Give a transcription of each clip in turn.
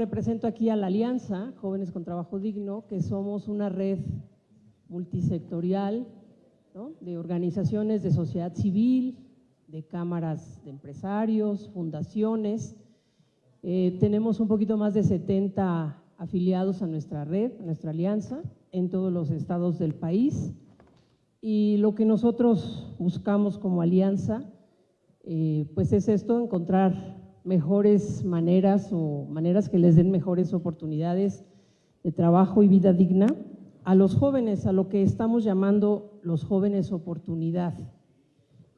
represento aquí a la Alianza Jóvenes con Trabajo Digno, que somos una red multisectorial de organizaciones de sociedad civil, de cámaras de empresarios, fundaciones. Eh, tenemos un poquito más de 70 afiliados a nuestra red, a nuestra alianza, en todos los estados del país. Y lo que nosotros buscamos como alianza, eh, pues es esto, encontrar mejores maneras o maneras que les den mejores oportunidades de trabajo y vida digna a los jóvenes, a lo que estamos llamando los jóvenes oportunidad.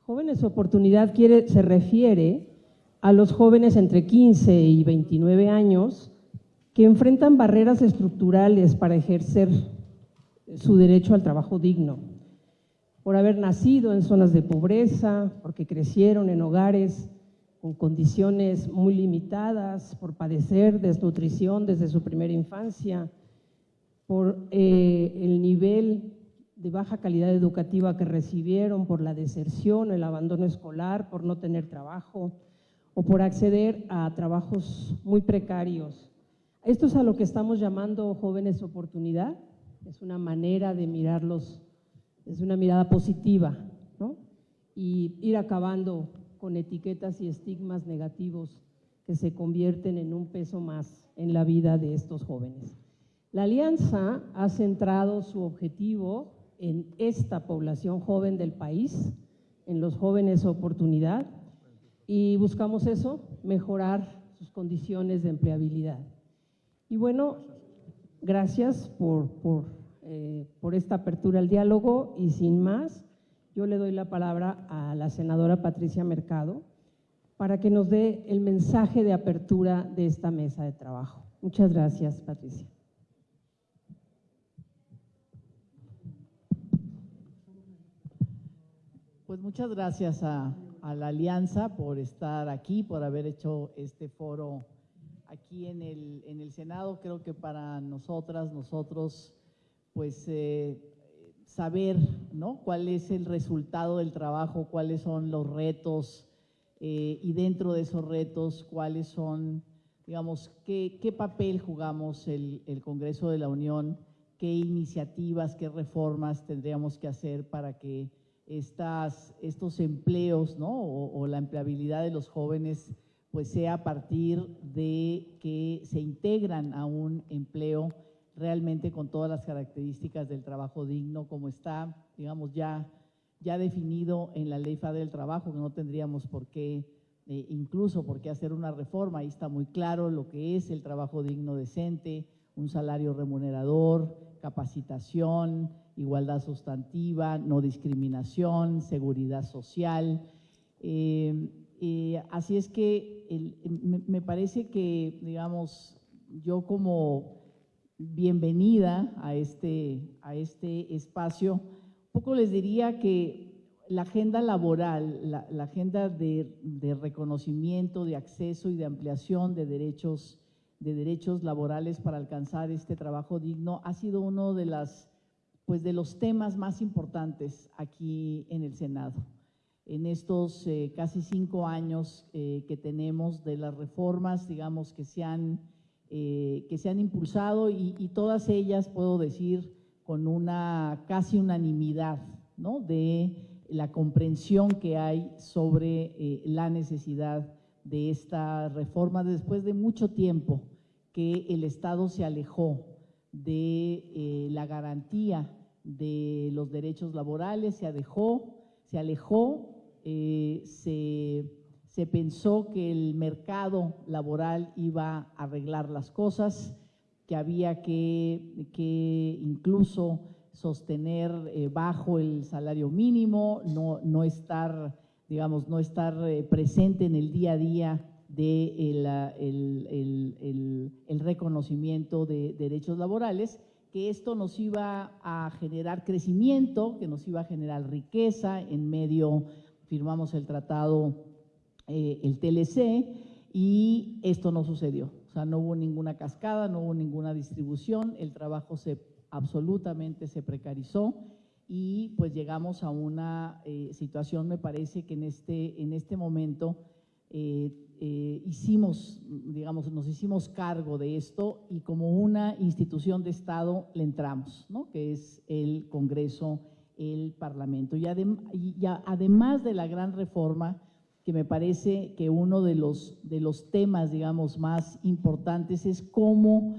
Jóvenes oportunidad quiere, se refiere a los jóvenes entre 15 y 29 años que enfrentan barreras estructurales para ejercer su derecho al trabajo digno, por haber nacido en zonas de pobreza, porque crecieron en hogares con condiciones muy limitadas, por padecer desnutrición desde su primera infancia, por eh, el nivel de baja calidad educativa que recibieron, por la deserción, el abandono escolar, por no tener trabajo o por acceder a trabajos muy precarios. Esto es a lo que estamos llamando jóvenes oportunidad, es una manera de mirarlos, es una mirada positiva, ¿no? Y ir acabando con etiquetas y estigmas negativos que se convierten en un peso más en la vida de estos jóvenes. La alianza ha centrado su objetivo en esta población joven del país, en los jóvenes oportunidad, y buscamos eso, mejorar sus condiciones de empleabilidad. Y bueno, gracias por, por, eh, por esta apertura al diálogo y sin más, yo le doy la palabra a la senadora Patricia Mercado para que nos dé el mensaje de apertura de esta mesa de trabajo. Muchas gracias, Patricia. Pues muchas gracias a, la Alianza por estar aquí, por haber hecho este foro aquí en el, en el Senado. Creo que para nosotras, nosotros, pues eh, saber ¿no? cuál es el resultado del trabajo, cuáles son los retos eh, y dentro de esos retos, cuáles son, digamos, qué, qué papel jugamos el, el, Congreso de la Unión, qué iniciativas, qué reformas tendríamos que hacer para que estas, estos empleos ¿no? o, o la empleabilidad de los jóvenes pues sea a partir de que se integran a un empleo realmente con todas las características del trabajo digno, como está, digamos, ya, ya definido en la Ley Federal del Trabajo, que no tendríamos por qué, eh, incluso por qué hacer una reforma, ahí está muy claro lo que es el trabajo digno decente, un salario remunerador, capacitación, igualdad sustantiva, no discriminación, seguridad social. Eh, eh, así es que me parece que, digamos, yo como bienvenida a este, a este espacio. Un poco les diría que la agenda laboral, la, agenda de, reconocimiento, de acceso y de ampliación de derechos, de derechos laborales para alcanzar este trabajo digno ha sido uno de, las, pues de los temas más importantes aquí en el Senado. En estos eh, casi cinco años eh, que tenemos de las reformas, digamos, que se han eh, que se han impulsado y, todas ellas, puedo decir, con una casi unanimidad ¿no? de la comprensión que hay sobre eh, la necesidad de esta reforma después de mucho tiempo que el Estado se alejó de eh, la garantía de los derechos laborales, se alejó, se alejó, se se pensó que el mercado laboral iba a arreglar las cosas, que había que, incluso sostener eh, bajo el salario mínimo, no, no estar, digamos, no estar eh, presente en el día a día de el, reconocimiento de derechos laborales, que esto nos iba a generar crecimiento, que nos iba a generar riqueza. En medio, firmamos el tratado eh, el TLC y esto no sucedió. O sea, no hubo ninguna cascada, no hubo ninguna distribución, el trabajo se absolutamente se precarizó y pues llegamos a una eh, situación, me parece que en este, en este momento eh, hicimos, digamos, nos hicimos cargo de esto y como una institución de Estado le entramos, ¿no? que es el Congreso, el Parlamento. Y, además de la gran reforma, que me parece que uno de los, de los temas, digamos, más importantes es cómo,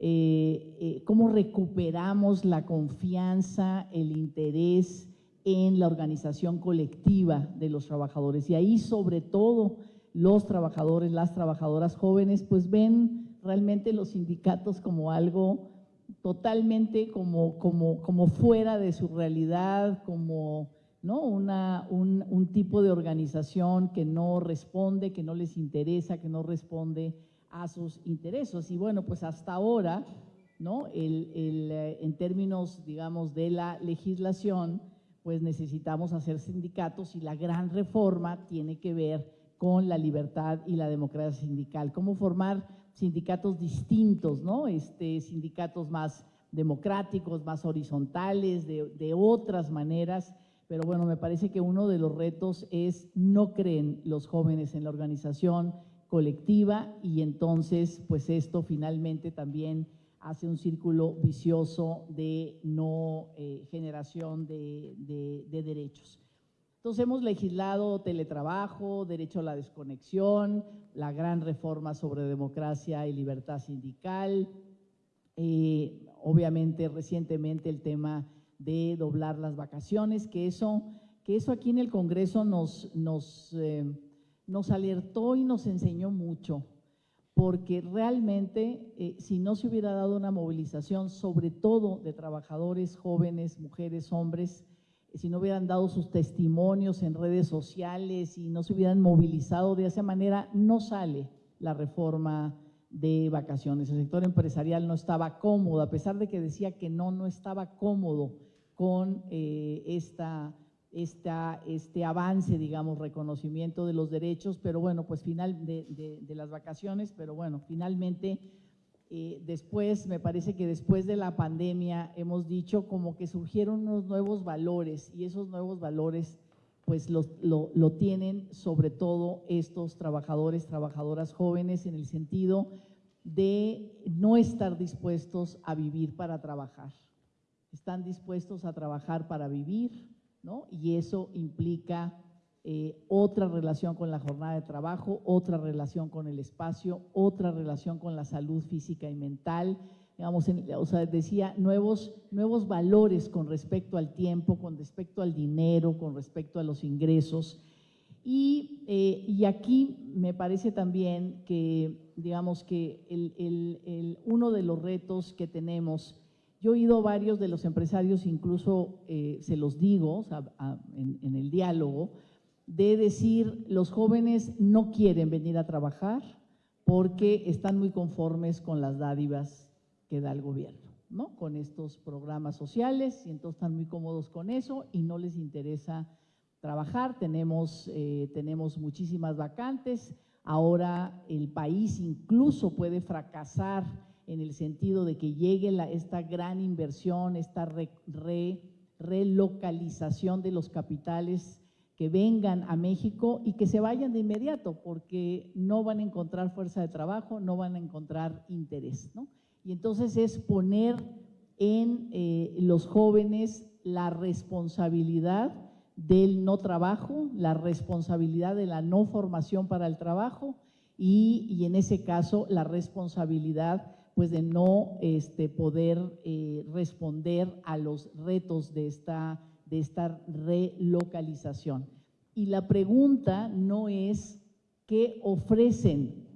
eh, eh, cómo recuperamos la confianza, el interés en la organización colectiva de los trabajadores. Y ahí, sobre todo, los trabajadores, las trabajadoras jóvenes, pues ven realmente los sindicatos como algo totalmente como, como, como fuera de su realidad, como ¿no? Una, un, un, tipo de organización que no responde, que no les interesa, que no responde a sus intereses. Y bueno, pues hasta ahora, ¿no? El, el, eh, en términos, digamos, de la legislación, pues necesitamos hacer sindicatos y la gran reforma tiene que ver con la libertad y la democracia sindical. Cómo formar sindicatos distintos, ¿no? Este, sindicatos más democráticos, más horizontales, de, de otras maneras. Pero bueno, me parece que uno de los retos es no creen los jóvenes en la organización colectiva y entonces pues esto finalmente también hace un círculo vicioso de no eh, generación de, derechos. Entonces hemos legislado teletrabajo, derecho a la desconexión, la gran reforma sobre democracia y libertad sindical, eh, obviamente recientemente el tema de doblar las vacaciones, que eso, que eso aquí en el Congreso nos, nos, eh, nos alertó y nos enseñó mucho porque realmente eh, si no se hubiera dado una movilización, sobre todo de trabajadores jóvenes, mujeres, hombres, si no hubieran dado sus testimonios en redes sociales y no se hubieran movilizado de esa manera, no sale la reforma de vacaciones. El sector empresarial no estaba cómodo, a pesar de que decía que no, no estaba cómodo con eh, esta este avance, digamos, reconocimiento de los derechos, pero bueno, pues final de, las vacaciones, pero bueno, finalmente eh, después, me parece que después de la pandemia hemos dicho como que surgieron unos nuevos valores y esos nuevos valores pues lo, lo tienen sobre todo estos trabajadores, trabajadoras jóvenes en el sentido de no estar dispuestos a vivir para trabajar. Están dispuestos a trabajar para vivir, y eso implica eh, otra relación con la jornada de trabajo, otra relación con el espacio, otra relación con la salud física y mental, digamos, o sea, decía, nuevos, nuevos valores con respecto al tiempo, con respecto al dinero, con respecto a los ingresos. Y, eh, aquí me parece también que, digamos, que el, uno de los retos que tenemos yo he oído varios de los empresarios, incluso eh, se los digo en, el diálogo, de decir los jóvenes no quieren venir a trabajar porque están muy conformes con las dádivas que da el gobierno, ¿no? Con estos programas sociales y entonces están muy cómodos con eso y no les interesa trabajar. Tenemos, eh, tenemos muchísimas vacantes. Ahora el país incluso puede fracasar en el sentido de que llegue esta gran inversión, esta relocalización de los capitales que vengan a México y que se vayan de inmediato, porque no van a encontrar fuerza de trabajo, no van a encontrar interés. ¿no? Y entonces es poner en eh, los jóvenes la responsabilidad del no trabajo, la responsabilidad de la no formación para el trabajo y, y en ese caso la responsabilidad pues de no este, poder eh, responder a los retos de esta, de esta relocalización. Y la pregunta no es qué ofrecen,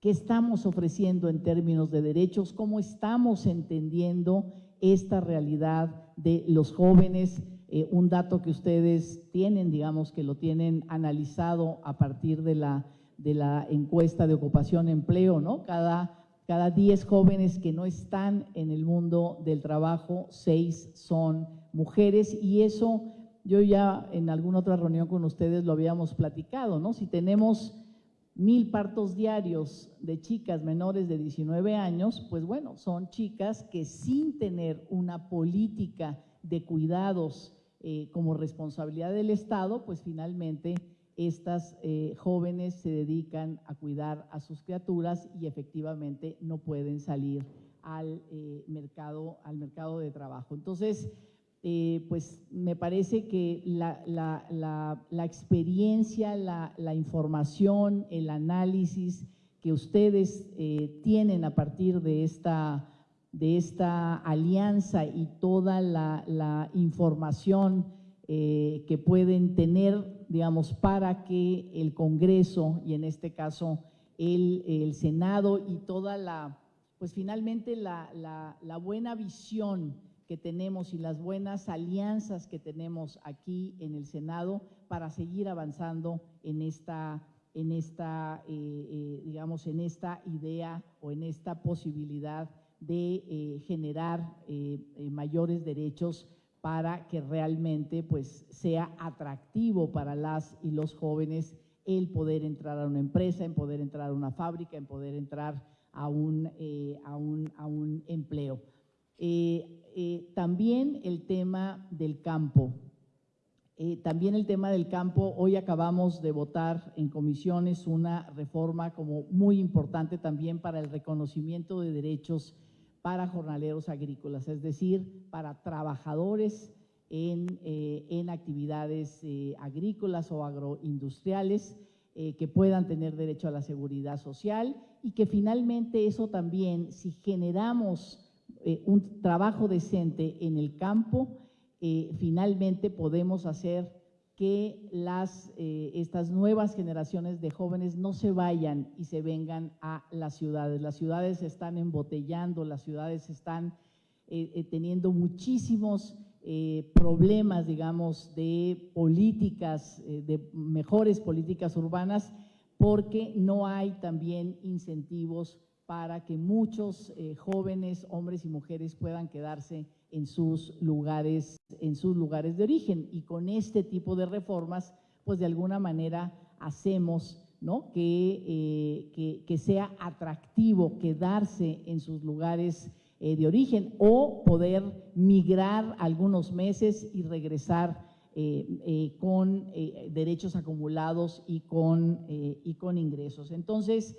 qué estamos ofreciendo en términos de derechos, cómo estamos entendiendo esta realidad de los jóvenes, eh, un dato que ustedes tienen, digamos que lo tienen analizado a partir de la, de la encuesta de ocupación-empleo, ¿no? Cada cada 10 jóvenes que no están en el mundo del trabajo, 6 son mujeres y eso yo ya en alguna otra reunión con ustedes lo habíamos platicado, ¿no? Si tenemos mil partos diarios de chicas menores de 19 años, pues bueno, son chicas que sin tener una política de cuidados eh, como responsabilidad del Estado, pues finalmente estas eh, jóvenes se dedican a cuidar a sus criaturas y efectivamente no pueden salir al, eh, mercado, al mercado de trabajo. Entonces, eh, pues me parece que la, la, experiencia, la, información, el análisis que ustedes tienen a partir de esta, de esta alianza y toda la, información que pueden tener digamos, para que el Congreso y en este caso el, Senado y toda la, pues finalmente la, buena visión que tenemos y las buenas alianzas que tenemos aquí en el Senado para seguir avanzando en esta, en esta eh, eh, digamos, en esta idea o en esta posibilidad de eh, generar mayores derechos para que realmente pues, sea atractivo para las y los jóvenes el poder entrar a una empresa, en poder entrar a una fábrica, en poder entrar a un, eh, a un, empleo. Eh, eh, también el tema del campo. también el tema del campo, hoy acabamos de votar en comisiones una reforma como muy importante también para el reconocimiento de derechos para jornaleros agrícolas, es decir, para trabajadores en, eh, actividades eh, agrícolas o agroindustriales eh, que puedan tener derecho a la seguridad social y que finalmente eso también, si generamos un trabajo decente en el campo, finalmente podemos hacer que eh, estas nuevas generaciones de jóvenes no se vayan y se vengan a las ciudades. Las ciudades están embotellando, las ciudades están eh, eh, teniendo muchísimos problemas, digamos, de políticas, de mejores políticas urbanas, porque no hay también incentivos para que muchos jóvenes, hombres y mujeres puedan quedarse en sus lugares, en sus lugares de origen. Y con este tipo de reformas, pues de alguna manera hacemos ¿no? que, eh, que, sea atractivo quedarse en sus lugares eh, de origen o poder migrar algunos meses y regresar eh, con derechos acumulados y con, y con ingresos. Entonces,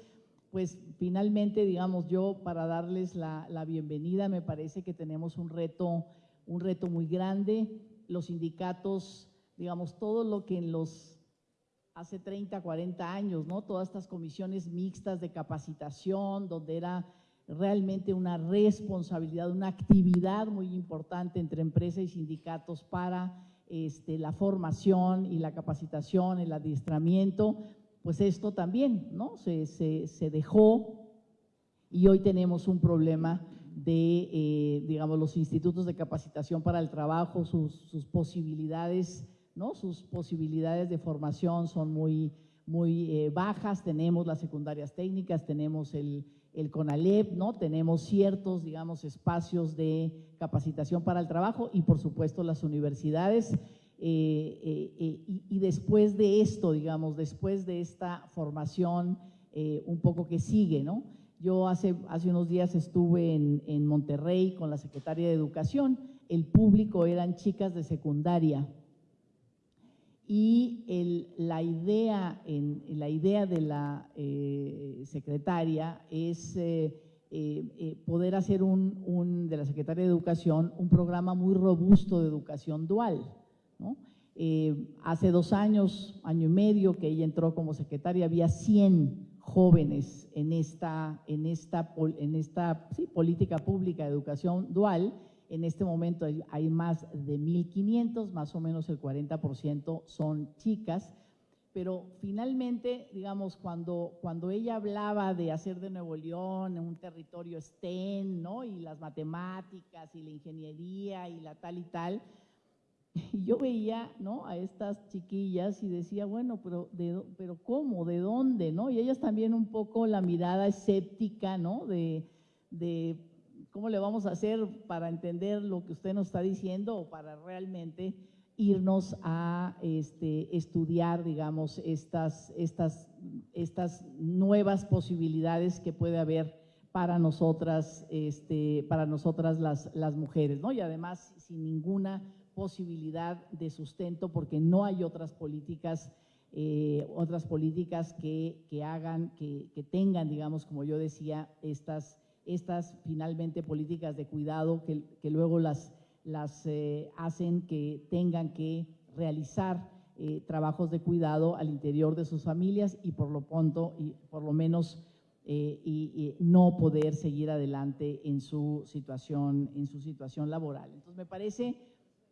pues finalmente, digamos, yo para darles la, bienvenida, me parece que tenemos un reto, un reto muy grande. Los sindicatos, digamos, todo lo que en los hace 30, 40 años, ¿no? Todas estas comisiones mixtas de capacitación, donde era realmente una responsabilidad, una actividad muy importante entre empresa y sindicatos para este, la formación y la capacitación, el adiestramiento, pues esto también ¿no? se, se, dejó y hoy tenemos un problema de, eh, digamos, los institutos de capacitación para el trabajo, sus, posibilidades, ¿no? Sus posibilidades de formación son muy, muy eh, bajas, tenemos las secundarias técnicas, tenemos el, el CONALEP, ¿no? Tenemos ciertos, digamos, espacios de capacitación para el trabajo y, por supuesto, las universidades eh, eh, eh, y, después de esto, digamos, después de esta formación un poco que sigue, ¿no? Yo hace, hace unos días estuve en, Monterrey con la secretaria de Educación, el público eran chicas de secundaria y la, idea, en, la idea de la secretaria es poder hacer un, de la secretaria de Educación, un programa muy robusto de educación dual. Eh, hace dos años, año y medio que ella entró como secretaria, había 100 jóvenes en esta, en esta, en esta política pública de educación dual. En este momento hay, más de 1.500, más o menos el 40% son chicas, pero finalmente, digamos, cuando, cuando ella hablaba de hacer de Nuevo León un territorio STEM, ¿no? y las matemáticas y la ingeniería y la tal y tal, y yo veía ¿no? a estas chiquillas y decía, bueno, pero, pero ¿cómo? ¿De dónde? ¿no? Y ellas también un poco la mirada escéptica, ¿no? De, de cómo le vamos a hacer para entender lo que usted nos está diciendo o para realmente irnos a este, estudiar, digamos, estas, estas, estas nuevas posibilidades que puede haber para nosotras, este, para nosotras las, las mujeres, ¿no? Y además sin ninguna posibilidad de sustento porque no hay otras políticas eh, otras políticas que, que hagan, que, que, tengan, digamos, como yo decía, estas, estas finalmente políticas de cuidado que, que luego las, las eh, hacen que tengan que realizar eh, trabajos de cuidado al interior de sus familias y por lo pronto, y por lo menos, no poder seguir adelante en su situación, en su situación laboral. Entonces, me parece,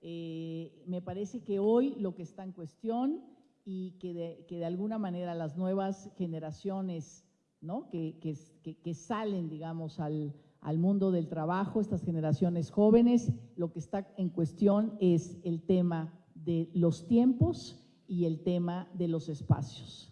me parece que hoy lo que está en cuestión y que de, que de alguna manera las nuevas generaciones ¿no? que, que, que salen, digamos, al, al mundo del trabajo, estas generaciones jóvenes, lo que está en cuestión es el tema de los tiempos y el tema de los espacios.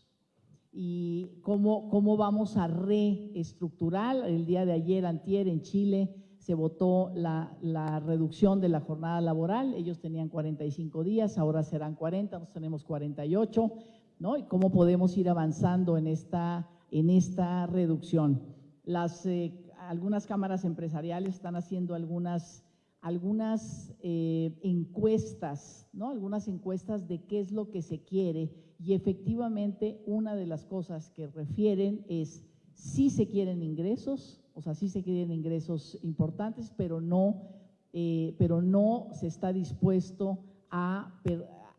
Y cómo, cómo vamos a reestructurar. El día de ayer, antier, en Chile, se votó la, la, reducción de la jornada laboral, ellos tenían 45 días, ahora serán 40, nosotros tenemos 48, ¿no? Y cómo podemos ir avanzando en esta, en esta reducción. Las, eh, algunas cámaras empresariales están haciendo algunas, algunas eh, encuestas, ¿no? Algunas encuestas de qué es lo que se quiere y efectivamente una de las cosas que refieren es si se quieren ingresos, o sea, sí se quieren ingresos importantes, pero no, eh, pero no se está dispuesto a,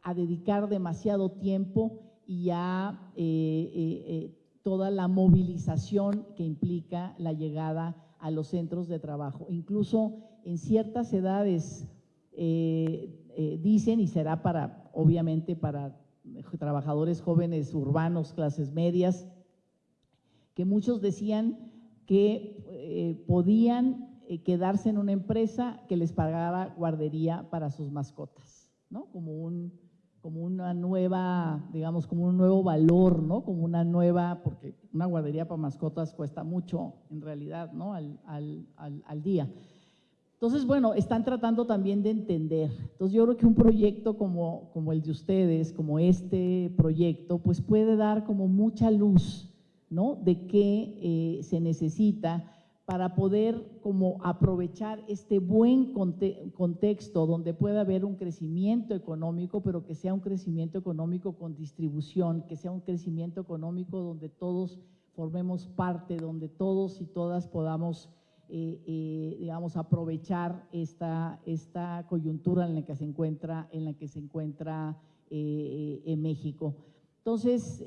a, dedicar demasiado tiempo y a eh, eh, toda la movilización que implica la llegada a los centros de trabajo. Incluso en ciertas edades dicen, y será para, obviamente, para trabajadores jóvenes urbanos, clases medias, que muchos decían que eh, podían eh, quedarse en una empresa que les pagara guardería para sus mascotas, ¿no? Como, un, como una nueva, digamos, como un nuevo valor, ¿no? Como una nueva, porque una guardería para mascotas cuesta mucho en realidad, ¿no? Al, al, al, día. Entonces, bueno, están tratando también de entender. Entonces, yo creo que un proyecto como, como el de ustedes, como este proyecto, pues puede dar como mucha luz ¿no? de qué eh, se necesita para poder como aprovechar este buen conte contexto donde pueda haber un crecimiento económico, pero que sea un crecimiento económico con distribución, que sea un crecimiento económico donde todos formemos parte, donde todos y todas podamos, eh, eh, digamos, aprovechar esta, esta coyuntura en la que se encuentra, en la que se encuentra eh, en México. Entonces,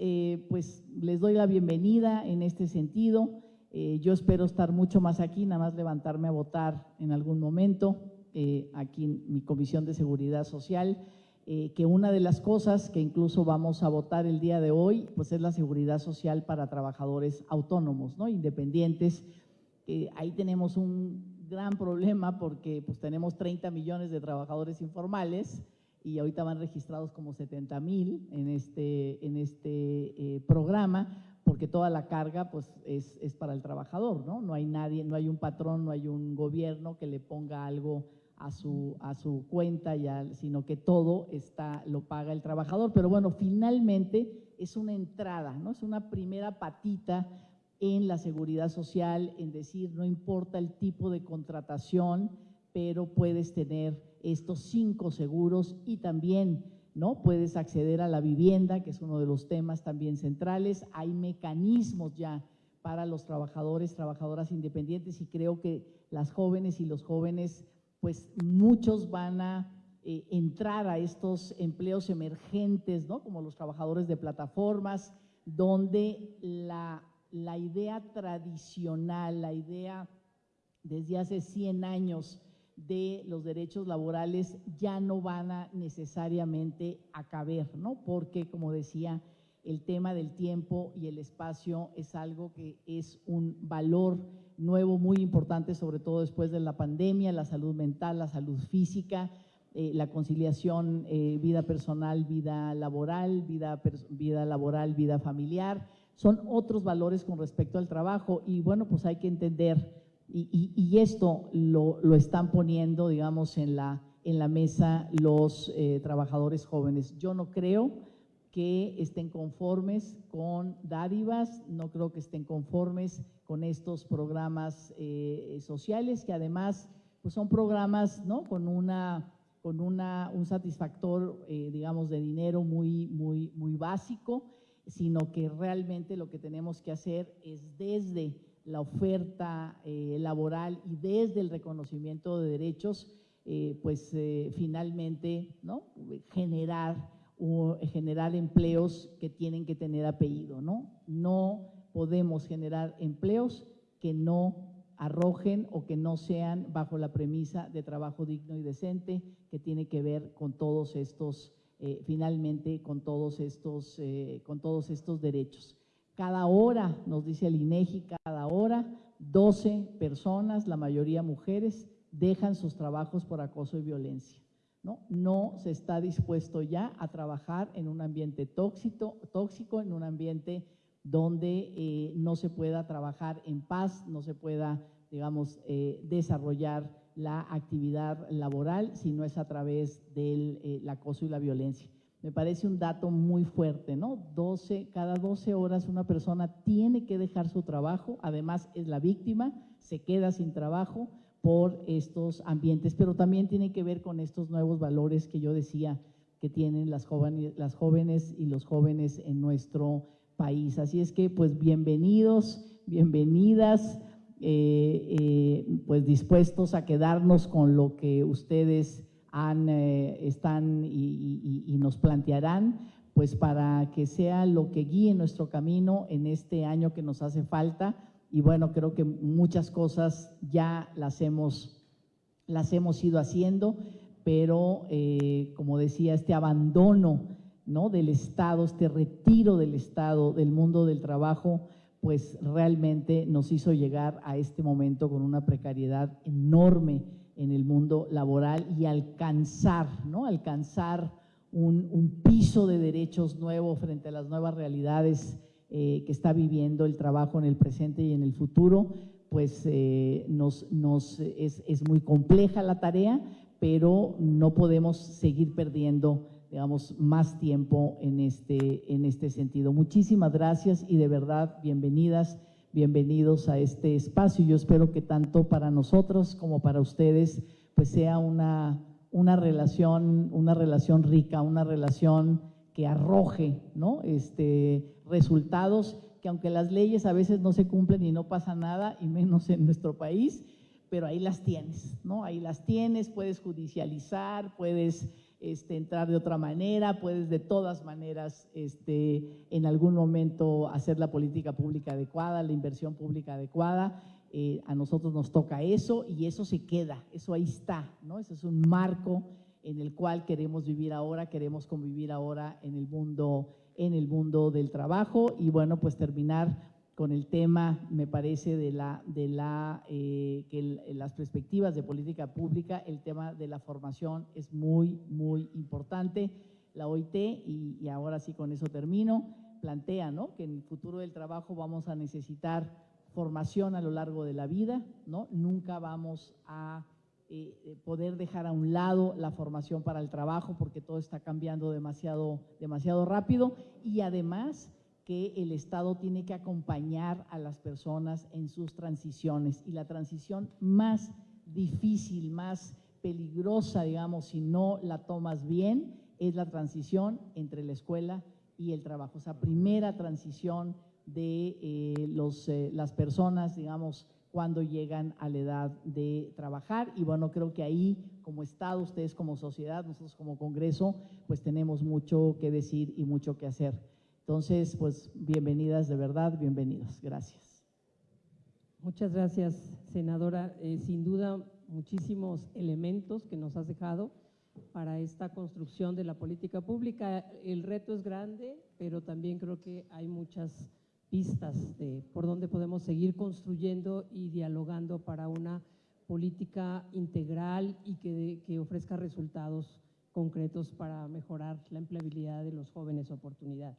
pues les doy la bienvenida en este sentido. Eh, yo espero estar mucho más aquí, nada más levantarme a votar en algún momento, eh, aquí en mi Comisión de Seguridad Social, eh, que una de las cosas que incluso vamos a votar el día de hoy, pues es la seguridad social para trabajadores autónomos, ¿no? independientes. ahí tenemos un gran problema porque pues tenemos 30 millones de trabajadores informales, y ahorita van registrados como 70 mil en este, en este programa, porque toda la carga pues, es, es, para el trabajador, ¿no? No hay nadie, no hay un patrón, no hay un gobierno que le ponga algo a su, a su cuenta, ya, sino que todo está, lo paga el trabajador. Pero bueno, finalmente es una entrada, ¿no? Es una primera patita en la seguridad social, en decir, no importa el tipo de contratación, pero puedes tener estos cinco seguros y también ¿no? puedes acceder a la vivienda, que es uno de los temas también centrales. Hay mecanismos ya para los trabajadores, trabajadoras independientes y creo que las jóvenes y los jóvenes, pues muchos van a eh, entrar a estos empleos emergentes, ¿no? como los trabajadores de plataformas, donde la, la idea tradicional, la idea desde hace 100 años de los derechos laborales ya no van a necesariamente a caber, ¿no? Porque, como decía, el tema del tiempo y el espacio es algo que es un valor nuevo muy importante, sobre todo después de la pandemia, la salud mental, la salud física, eh, la conciliación eh, vida personal, vida laboral, vida, vida laboral, vida familiar, son otros valores con respecto al trabajo y bueno, pues hay que entender y, esto lo, lo, están poniendo, digamos, en la, en la mesa los eh, trabajadores jóvenes. Yo no creo que estén conformes con dádivas, no creo que estén conformes con estos programas eh, sociales, que además pues son programas ¿no? con, una, con una, un satisfactor, eh, digamos, de dinero muy, muy, muy básico, sino que realmente lo que tenemos que hacer es desde la oferta eh, laboral y desde el reconocimiento de derechos, eh, pues finalmente ¿no? generar, generar empleos que tienen que tener apellido. ¿no? no podemos generar empleos que no arrojen o que no sean bajo la premisa de trabajo digno y decente que tiene que ver con todos estos, eh, finalmente, con todos estos, eh, con todos estos derechos. Cada hora, nos dice el INEGI, cada hora 12 personas, la mayoría mujeres, dejan sus trabajos por acoso y violencia. ¿no? no se está dispuesto ya a trabajar en un ambiente tóxico, tóxico en un ambiente donde eh, no se pueda trabajar en paz, no se pueda digamos, eh, desarrollar la actividad laboral si no es a través del eh, acoso y la violencia. Me parece un dato muy fuerte, ¿no? 12, cada 12 horas una persona tiene que dejar su trabajo, además es la víctima, se queda sin trabajo por estos ambientes, pero también tiene que ver con estos nuevos valores que yo decía que tienen las jóvenes, y los jóvenes en nuestro país. Así es que, pues, bienvenidos, bienvenidas eh, eh, pues dispuestos a quedarnos con lo que ustedes eh, están y, nos plantearán, pues para que sea lo que guíe nuestro camino en este año que nos hace falta. Y bueno, creo que muchas cosas ya las hemos, las hemos ido haciendo, pero como decía, este abandono ¿no? del Estado, este retiro del Estado, del mundo del trabajo, pues realmente nos hizo llegar a este momento con una precariedad enorme en el mundo laboral y alcanzar, ¿no? Alcanzar un, piso de derechos nuevo frente a las nuevas realidades eh, que está viviendo el trabajo en el presente y en el futuro, pues eh, nos, nos es, es muy compleja la tarea, pero no podemos seguir perdiendo digamos, más tiempo en este, en este sentido. Muchísimas gracias y de verdad, bienvenidas, bienvenidos a este espacio. Yo espero que tanto para nosotros como para ustedes, pues sea una, una, relación, una relación rica, una relación que arroje ¿no? este, resultados que aunque las leyes a veces no se cumplen y no pasa nada, y menos en nuestro país, pero ahí las tienes, ¿no? Ahí las tienes, puedes judicializar, puedes este, entrar de otra manera, puedes de todas maneras este, en algún momento hacer la política pública adecuada, la inversión pública adecuada. Eh, a nosotros nos toca eso y eso se queda, eso ahí está, ¿no? Ese es un marco en el cual queremos vivir ahora, queremos convivir ahora en el mundo, en el mundo del trabajo y bueno, pues terminar con el tema, me parece, de, la, de la, eh, que las perspectivas de política pública, el tema de la formación es muy, muy importante. La OIT, y, ahora sí con eso termino, plantea ¿no? que en el futuro del trabajo vamos a necesitar formación a lo largo de la vida, ¿no? nunca vamos a eh, eh, poder dejar a un lado la formación para el trabajo porque todo está cambiando demasiado, demasiado rápido y además que el Estado tiene que acompañar a las personas en sus transiciones y la transición más difícil, más peligrosa, digamos, si no la tomas bien, es la transición entre la escuela y el trabajo. Esa primera transición de eh, los, eh, las personas, digamos, cuando llegan a la edad de trabajar. Y bueno, creo que ahí como Estado, ustedes como sociedad, nosotros como Congreso, pues tenemos mucho que decir y mucho que hacer. Entonces, pues bienvenidas de verdad, bienvenidos. Gracias. Muchas gracias, senadora. Eh, sin duda, muchísimos elementos que nos has dejado para esta construcción de la política pública. El reto es grande, pero también creo que hay muchas pistas de por dónde podemos seguir construyendo y dialogando para una política integral y que, que ofrezca resultados concretos para mejorar la empleabilidad de los jóvenes oportunidad.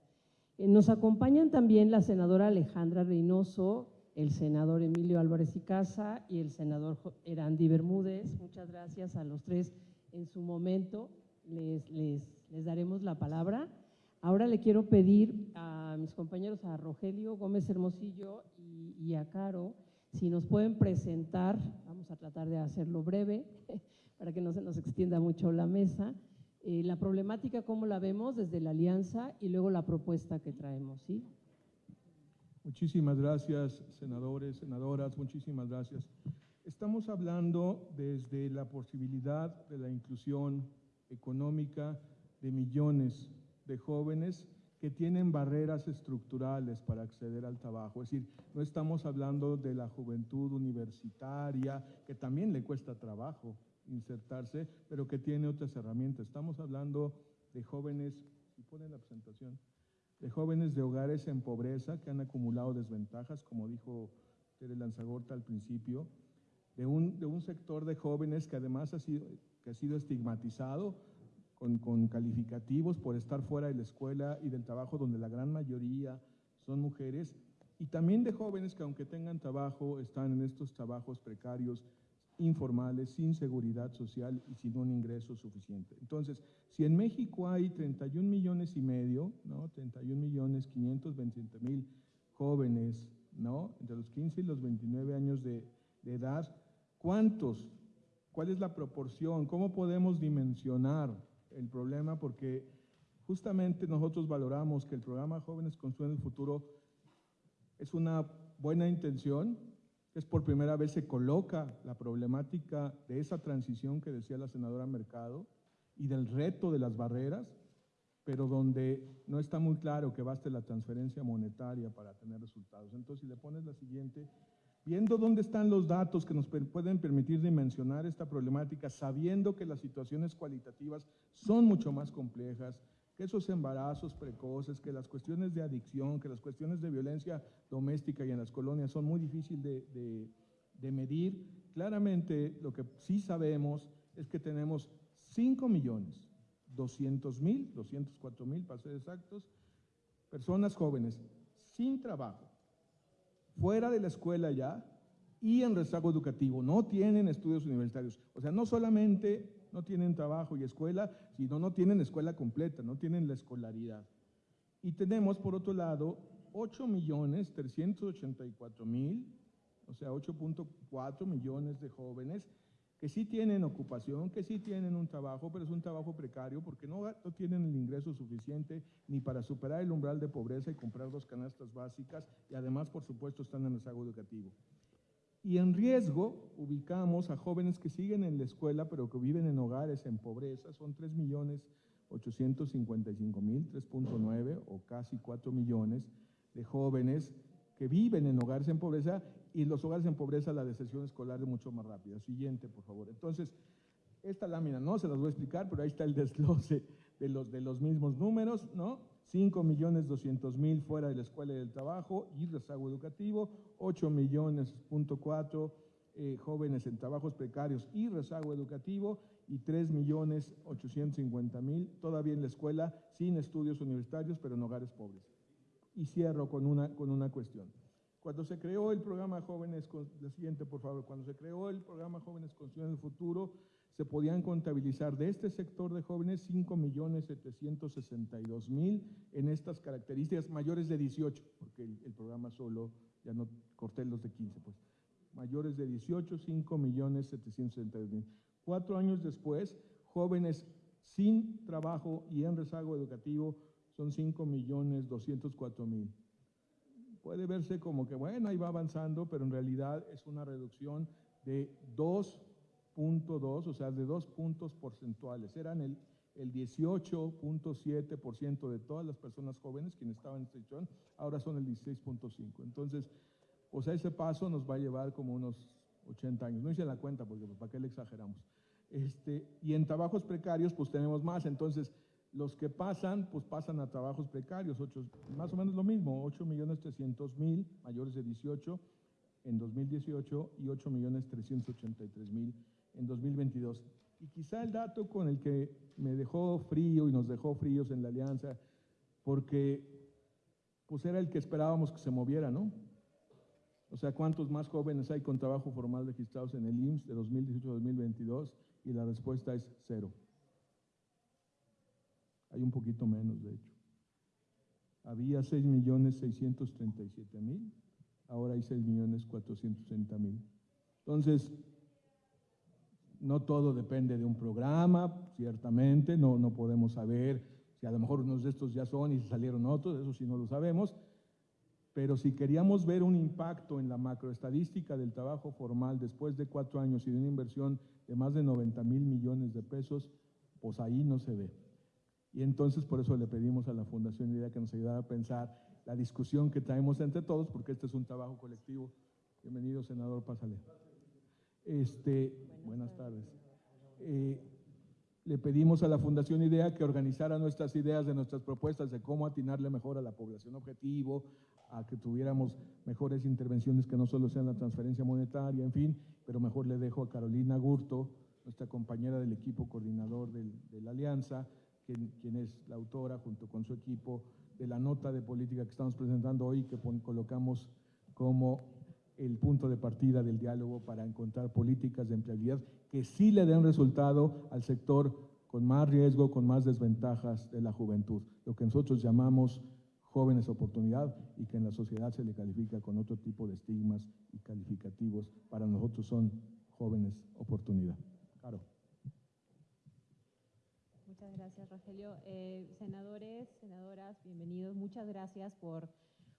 Eh, nos acompañan también la senadora Alejandra Reynoso, el senador Emilio Álvarez y Casa y el senador Erandi Bermúdez. Muchas gracias a los tres en su momento. Les, les, les, daremos la palabra. Ahora le quiero pedir a mis compañeros, a Rogelio Gómez Hermosillo y, y a Caro, si nos pueden presentar, vamos a tratar de hacerlo breve, para que no se nos extienda mucho la mesa. Eh, la problemática, ¿cómo la vemos desde la alianza y luego la propuesta que traemos? ¿sí? Muchísimas gracias, senadores, senadoras, muchísimas gracias. Estamos hablando desde la posibilidad de la inclusión económica de millones de jóvenes que tienen barreras estructurales para acceder al trabajo. Es decir, no estamos hablando de la juventud universitaria, que también le cuesta trabajo insertarse, pero que tiene otras herramientas. Estamos hablando de jóvenes, si ponen la presentación, de jóvenes de hogares en pobreza que han acumulado desventajas, como dijo Tere Lanzagorta al principio, de un, de un sector de jóvenes que además ha sido, que ha sido estigmatizado con, con calificativos por estar fuera de la escuela y del trabajo, donde la gran mayoría son mujeres, y también de jóvenes que aunque tengan trabajo, están en estos trabajos precarios, informales, sin seguridad social y sin un ingreso suficiente. Entonces, si en México hay 31 millones y medio, ¿no? 31 millones 520 mil jóvenes, ¿no? Entre los 15 y los 29 años de, de edad, ¿cuántos? ¿Cuál es la proporción? ¿Cómo podemos dimensionar el problema? Porque justamente nosotros valoramos que el programa Jóvenes Construyen el Futuro es una buena intención, es por primera vez se coloca la problemática de esa transición que decía la senadora Mercado y del reto de las barreras, pero donde no está muy claro que baste la transferencia monetaria para tener resultados. Entonces, si le pones la siguiente, viendo dónde están los datos que nos pueden permitir dimensionar esta problemática, sabiendo que las situaciones cualitativas son mucho más complejas, que esos embarazos precoces, que las cuestiones de adicción, que las cuestiones de violencia doméstica y en las colonias son muy difíciles de, de, medir. Claramente lo que sí sabemos es que tenemos 5 millones, 200 mil, 204 mil para ser exactos, personas jóvenes sin trabajo, fuera de la escuela ya y en rezago educativo, no tienen estudios universitarios. O sea, no solamente no tienen trabajo y escuela, sino no tienen escuela completa, no tienen la escolaridad. Y tenemos, por otro lado, 8 millones 384 mil, o sea, 8.4 millones de jóvenes que sí tienen ocupación, que sí tienen un trabajo, pero es un trabajo precario porque no, no, tienen el ingreso suficiente ni para superar el umbral de pobreza y comprar dos canastas básicas y además, por supuesto, están en rezago educativo. Y en riesgo ubicamos a jóvenes que siguen en la escuela, pero que viven en hogares en pobreza. Son 3 millones 855 mil, 3.9 o casi 4 millones de jóvenes que viven en hogares en pobreza y los hogares en pobreza la deserción escolar es mucho más rápida. Siguiente, por favor. Entonces, esta lámina no se las voy a explicar, pero ahí está el desglose de los, de los mismos números, ¿no? 5 millones 200 mil fuera de la escuela y del trabajo y rezago educativo, 8 millones punto eh, jóvenes en trabajos precarios y rezago educativo y 3 millones 850 mil todavía en la escuela sin estudios universitarios pero en hogares pobres. Y cierro con una, con una cuestión. Cuando se creó el programa Jóvenes, la siguiente por favor, cuando se creó el programa Jóvenes Construyendo el Futuro, se podían contabilizar de este sector de jóvenes 5.762.000 en estas características mayores de 18, porque el, programa solo, ya no corté los de 15, pues, mayores de 18, 5.762.000. Cuatro años después, jóvenes sin trabajo y en rezago educativo son 5.204.000. Puede verse como que, bueno, ahí va avanzando, pero en realidad es una reducción de dos punto dos, o sea, de dos puntos porcentuales. Eran el, el 18.7% de todas las personas jóvenes quienes estaban en situación, ahora son el 16.5%. Entonces, o sea, ese paso nos va a llevar como unos 80 años. No hice la cuenta porque pues, para qué le exageramos. Este, y en trabajos precarios, pues tenemos más. Entonces, los que pasan, pues pasan a trabajos precarios, ocho, más o menos lo mismo, 8 millones 300 mil mayores de 18 en 2018 y 8 millones 383 mil en 2022. Y quizá el dato con el que me dejó frío y nos dejó fríos en la alianza, porque pues era el que esperábamos que se moviera, ¿no? O sea, ¿cuántos más jóvenes hay con trabajo formal registrados en el IMSS de 2018 a 2022? Y la respuesta es cero. Hay un poquito menos, de hecho. Había 6.637.000, ahora hay 6.430.000. Entonces, no todo depende de un programa, ciertamente, no, no podemos saber si a lo mejor unos de estos ya son y salieron otros, eso sí no lo sabemos, pero si queríamos ver un impacto en la macroestadística del trabajo formal después de cuatro años y de una inversión de más de 90 mil millones de pesos, pues ahí no se ve. Y entonces por eso le pedimos a la Fundación IDEA que nos ayudara a pensar la discusión que traemos entre todos, porque este es un trabajo colectivo. Bienvenido, senador, pásale. Este, buenas tardes. Eh, le pedimos a la Fundación IDEA que organizara nuestras ideas de nuestras propuestas de cómo atinarle mejor a la población objetivo, a que tuviéramos mejores intervenciones que no solo sean la transferencia monetaria, en fin, pero mejor le dejo a Carolina Gurto, nuestra compañera del equipo coordinador de la Alianza, quien, es la autora junto con su equipo de la nota de política que estamos presentando hoy, que colocamos como el punto de partida del diálogo para encontrar políticas de empleabilidad que sí le den resultado al sector con más riesgo, con más desventajas de la juventud, lo que nosotros llamamos jóvenes oportunidad y que en la sociedad se le califica con otro tipo de estigmas y calificativos, para nosotros son jóvenes oportunidad. Claro. Muchas gracias, Rogelio. Eh, senadores, senadoras, bienvenidos. Muchas gracias por,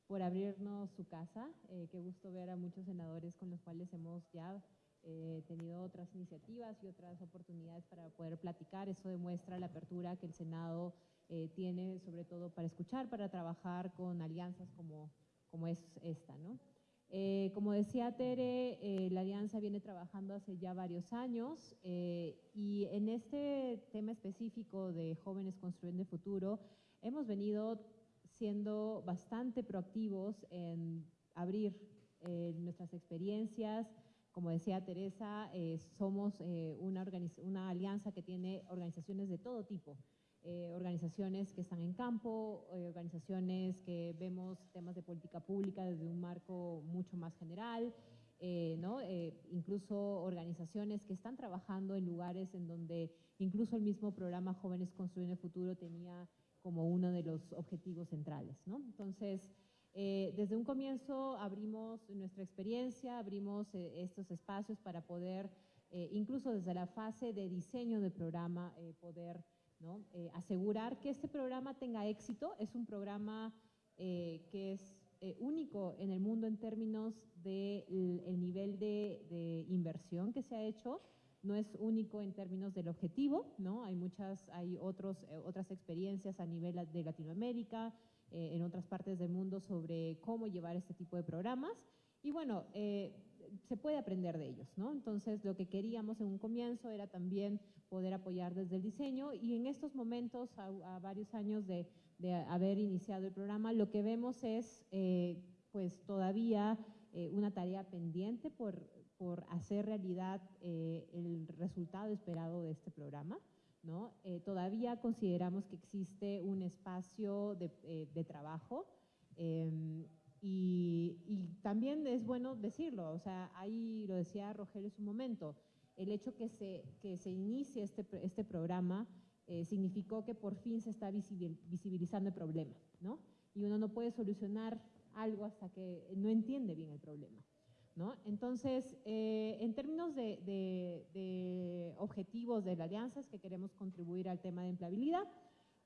por abrirnos su casa. Eh, qué gusto ver a muchos senadores con los cuales hemos ya eh, tenido otras iniciativas y otras oportunidades para poder platicar. Eso demuestra la apertura que el Senado eh, tiene sobre todo para escuchar, para trabajar con alianzas como, como es esta. ¿no? Eh, como decía Tere, eh, la alianza viene trabajando hace ya varios años y en este tema específico de jóvenes construyendo el futuro, hemos venido siendo bastante proactivos en abrir nuestras experiencias, como decía Teresa, somos una, una, alianza que tiene organizaciones de todo tipo, eh, organizaciones que están en campo, eh, organizaciones que vemos temas de política pública desde un marco mucho más general, eh, ¿no? incluso organizaciones que están trabajando en lugares en donde incluso el mismo programa Jóvenes Construyendo el Futuro tenía como uno de los objetivos centrales. ¿no? Entonces, desde un comienzo abrimos nuestra experiencia, abrimos estos espacios para poder, incluso desde la fase de diseño del programa, poder eh, asegurar que este programa tenga éxito. Es un programa eh, que es eh, único en el mundo en términos del de nivel de, inversión que se ha hecho. No es único en términos del objetivo, ¿no? Hay muchas, hay otros, otras experiencias a nivel de Latinoamérica, en otras partes del mundo sobre cómo llevar este tipo de programas. Y bueno, se puede aprender de ellos, ¿no? Entonces, lo que queríamos en un comienzo era también poder apoyar desde el diseño y en estos momentos, a, varios años de, haber iniciado el programa, lo que vemos es, eh, pues, todavía eh, una tarea pendiente por, por hacer realidad eh, el resultado esperado de este programa, ¿no? todavía consideramos que existe un espacio de, de trabajo em, y, también es bueno decirlo, o sea, ahí lo decía Rogelio en su momento, el hecho que se, que se inicie este, este programa eh, significó que por fin se está visibilizando el problema, ¿no? Y uno no puede solucionar algo hasta que no entiende bien el problema, ¿no? Entonces, eh, en términos de, objetivos de la alianza, es que queremos contribuir al tema de empleabilidad,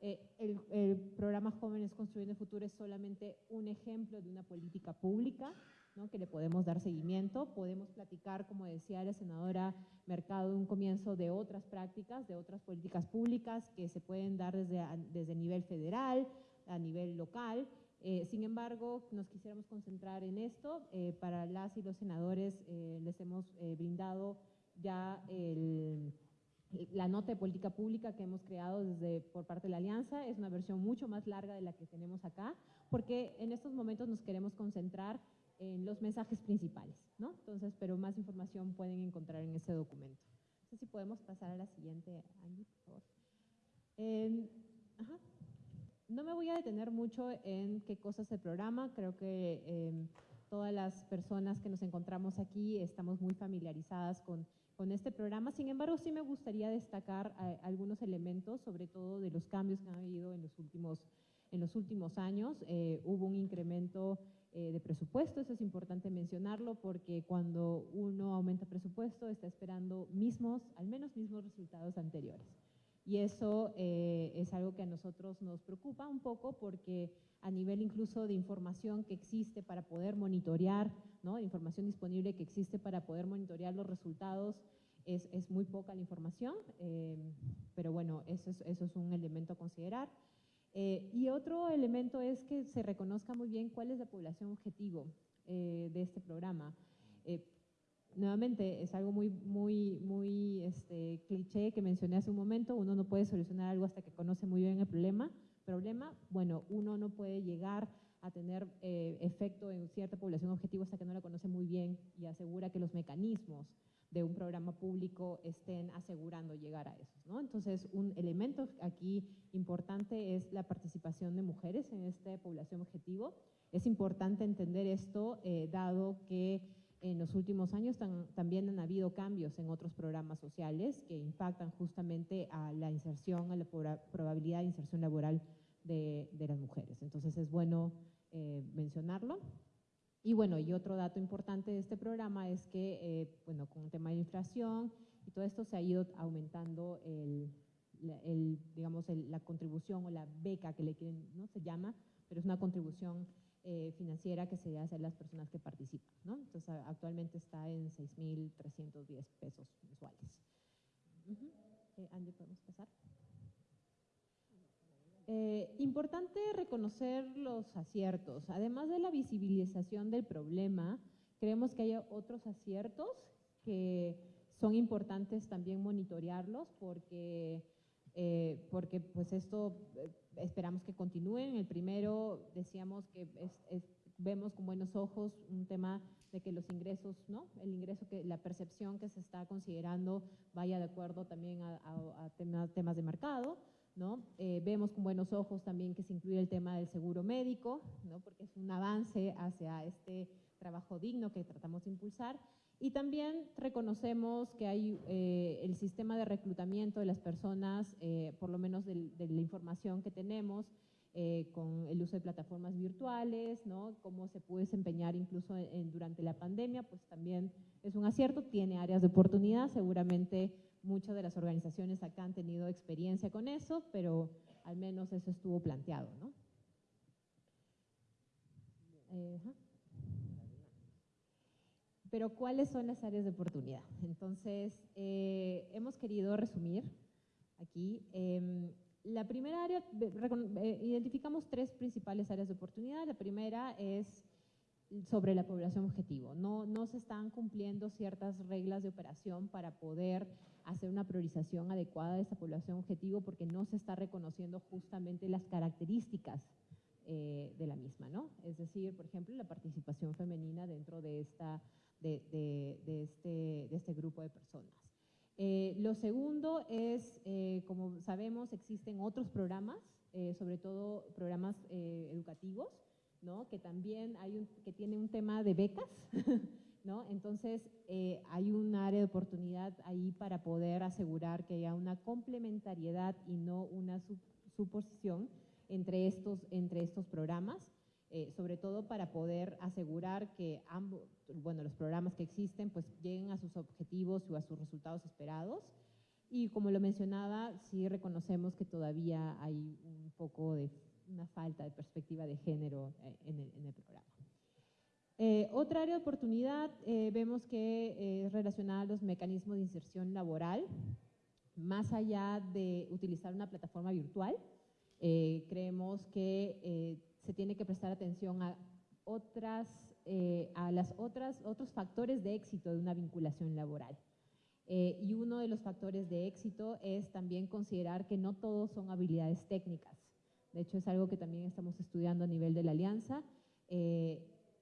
eh, el, programa Jóvenes Construyendo el Futuro es solamente un ejemplo de una política pública ¿no? que le podemos dar seguimiento. Podemos platicar, como decía la senadora Mercado, un comienzo de otras prácticas, de otras políticas públicas que se pueden dar desde, desde nivel federal, a nivel local. Eh, sin embargo, nos quisiéramos concentrar en esto. Eh, para las y los senadores les hemos brindado ya el la nota de política pública que hemos creado desde, por parte de la Alianza es una versión mucho más larga de la que tenemos acá, porque en estos momentos nos queremos concentrar en los mensajes principales, ¿no? Entonces, pero más información pueden encontrar en ese documento. No sé si podemos pasar a la siguiente, Angie, por favor. No me voy a detener mucho en qué cosas es el programa, creo que em, todas las personas que nos encontramos aquí estamos muy familiarizadas con con este programa. Sin embargo, sí me gustaría destacar eh, algunos elementos, sobre todo de los cambios que han habido en los últimos, en los últimos años. Eh, hubo un incremento eh, de presupuesto, eso es importante mencionarlo porque cuando uno aumenta presupuesto está esperando mismos, al menos mismos resultados anteriores. Y eso eh, es algo que a nosotros nos preocupa un poco porque a nivel incluso de información que existe para poder monitorear, ¿no? información disponible que existe para poder monitorear los resultados, es, es muy poca la información, eh, pero bueno, eso es, eso es un elemento a considerar. Eh, y otro elemento es que se reconozca muy bien cuál es la población objetivo de este programa. Nuevamente, es algo muy, muy, muy este, cliché que mencioné hace un momento, uno no puede solucionar algo hasta que conoce muy bien el problema. Problema, bueno, uno no puede llegar a tener efecto en cierta población objetivo hasta que no la conoce muy bien y asegura que los mecanismos de un programa público estén asegurando llegar a eso. ¿no? Entonces, un elemento aquí importante es la participación de mujeres en esta población objetivo. Es importante entender esto, eh, dado que en los últimos años también han habido cambios en otros programas sociales que impactan justamente a la inserción, a la probabilidad de inserción laboral de, las mujeres. Entonces, es bueno eh, mencionarlo. Y bueno, y otro dato importante de este programa es que, eh, bueno, con el tema de inflación y todo esto se ha ido aumentando el, digamos, la contribución o la beca que le quieren, ¿no? Se llama, pero es una contribución eh, financiera que se hace a las personas que participan, ¿no? Entonces, actualmente está en 6.310 pesos mensuales. Uh Andy, ¿podemos pasar? Eh, importante reconocer los aciertos. Además de la visibilización del problema, creemos que hay otros aciertos que son importantes también monitorearlos porque, eh, porque pues esto eh, esperamos que continúen. El primero decíamos que vemos con buenos ojos un tema de que los ingresos, ¿no? El ingreso que, la percepción que se está considerando vaya de acuerdo también a, temas de mercado. Eh, vemos con buenos ojos también que se incluye el tema del seguro médico, porque es un avance hacia este trabajo digno que tratamos de impulsar. Y también reconocemos que hay eh, el sistema de reclutamiento de las personas, eh, por lo menos de, la información que tenemos, con el uso de plataformas virtuales, ¿no? cómo se puede desempeñar incluso durante la pandemia, pues también es un acierto, tiene áreas de oportunidad, seguramente Muchas de las organizaciones acá han tenido experiencia con eso, pero al menos eso estuvo planteado. ¿no? Pero ¿cuáles son las áreas de oportunidad? Entonces, eh, hemos querido resumir aquí. Em, la primera área, eh, identificamos tres principales áreas de oportunidad. La primera es sobre la población objetivo. No, no se están cumpliendo ciertas reglas de operación para poder hacer una priorización adecuada de esa población objetivo porque no se está reconociendo justamente las características eh, de la misma, ¿no? Es decir, por ejemplo, la participación femenina dentro de, esta, de, de, este, de este, grupo de personas. Eh, lo segundo es, eh, como sabemos, existen otros programas, sobre todo programas educativos, ¿no? que también hay un, que tiene un tema de becas, ¿no? Entonces, eh, hay un área de oportunidad ahí para poder asegurar que haya una complementariedad y no una suposición entre estos, entre estos programas, eh, sobre todo para poder asegurar que ambos, bueno, los programas que existen pues lleguen a sus objetivos o a sus resultados esperados. Y como lo mencionaba, sí reconocemos que todavía hay un poco de una falta de perspectiva de género eh, en el programa. Eh, otra área de oportunidad eh, vemos que es relacionada a los mecanismos de inserción laboral, más allá de utilizar una plataforma virtual, eh, creemos que se tiene que prestar atención a otras, a las otras, otros factores de éxito de una vinculación laboral. y uno de los factores de éxito es también considerar que no todos son habilidades técnicas. De hecho, es algo que también estamos estudiando a nivel de la alianza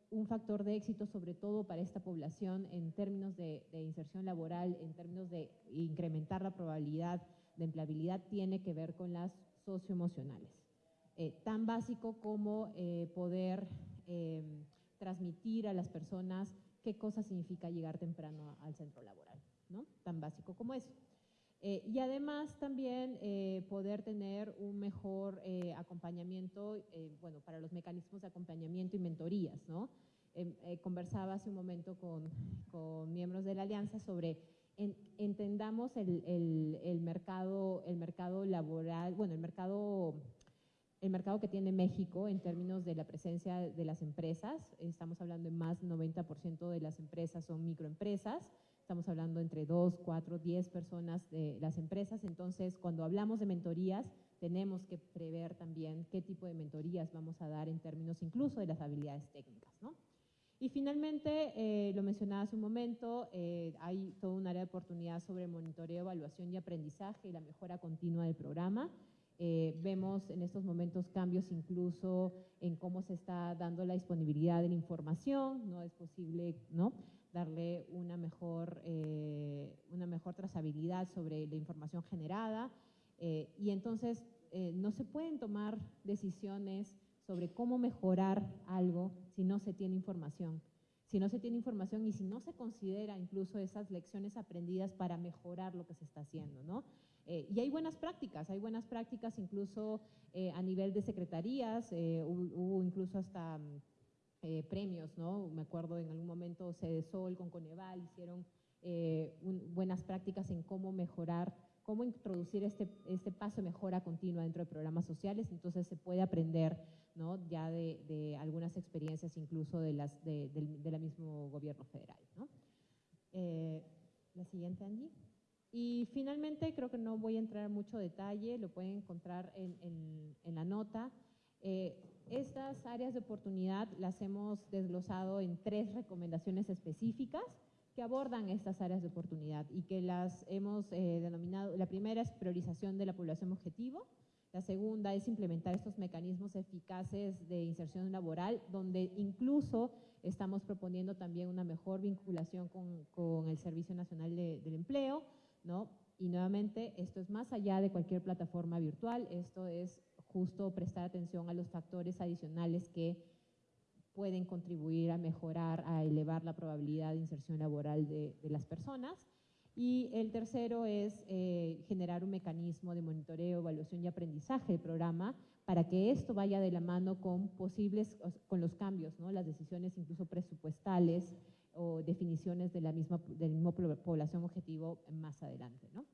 un factor de éxito, sobre todo para esta población, en términos de, inserción laboral, en términos de incrementar la probabilidad de empleabilidad, tiene que ver con las socioemocionales. Eh, tan básico como eh, poder eh, transmitir a las personas qué cosa significa llegar temprano al centro laboral, ¿no? Tan básico como eso. Y además también poder tener un mejor acompañamiento, bueno, para los mecanismos de acompañamiento y mentorías, ¿no? Em, conversaba hace un momento con, con, miembros de la alianza sobre entendamos el, el, mercado, el mercado laboral, bueno, el mercado, el mercado que tiene México en términos de la presencia de las empresas. Estamos hablando de más del 90% de las empresas son microempresas estamos hablando entre dos, cuatro, diez personas de las empresas, entonces cuando hablamos de mentorías tenemos que prever también qué tipo de mentorías vamos a dar en términos incluso de las habilidades técnicas. ¿no? Y finalmente, eh, lo mencionaba hace un momento, eh, hay todo un área de oportunidad sobre monitoreo, evaluación y aprendizaje y la mejora continua del programa. Eh, vemos en estos momentos cambios incluso en cómo se está dando la disponibilidad de la información, no es posible, ¿no? darle una mejor, eh, una mejor trazabilidad sobre la información generada eh, y entonces eh, no se pueden tomar decisiones sobre cómo mejorar algo si no se tiene información. Si no se tiene información y si no se considera incluso esas lecciones aprendidas para mejorar lo que se está haciendo, ¿no? Y hay buenas prácticas, hay buenas prácticas incluso a nivel de secretarías, hubo incluso hasta eh, premios, ¿no? Me acuerdo en algún momento Sol con Coneval hicieron eh, buenas prácticas en cómo mejorar, cómo introducir este, este paso de mejora continua dentro de programas sociales, entonces se puede aprender, ¿no? Ya de, algunas experiencias incluso de las de, la mismo gobierno federal, ¿no? Eh, la siguiente, Angie. Y finalmente, creo que no voy a entrar en mucho detalle, lo pueden encontrar en, en la nota. Estas áreas de oportunidad las hemos desglosado en tres recomendaciones específicas que abordan estas áreas de oportunidad y que las hemos eh, denominado, la primera es priorización de la población objetivo, la segunda es implementar estos mecanismos eficaces de inserción laboral, donde incluso estamos proponiendo también una mejor vinculación con, el Servicio Nacional del Empleo, ¿no? Y nuevamente, esto es más allá de cualquier plataforma virtual, esto es justo prestar atención a los factores adicionales que pueden contribuir a mejorar, a elevar la probabilidad de inserción laboral de, las personas. Y el tercero es eh, generar un mecanismo de monitoreo, evaluación y aprendizaje del programa para que esto vaya de la mano con posibles, con los cambios, ¿no? las decisiones incluso presupuestales o definiciones de la misma, del mismo población objetivo más adelante. ¿no?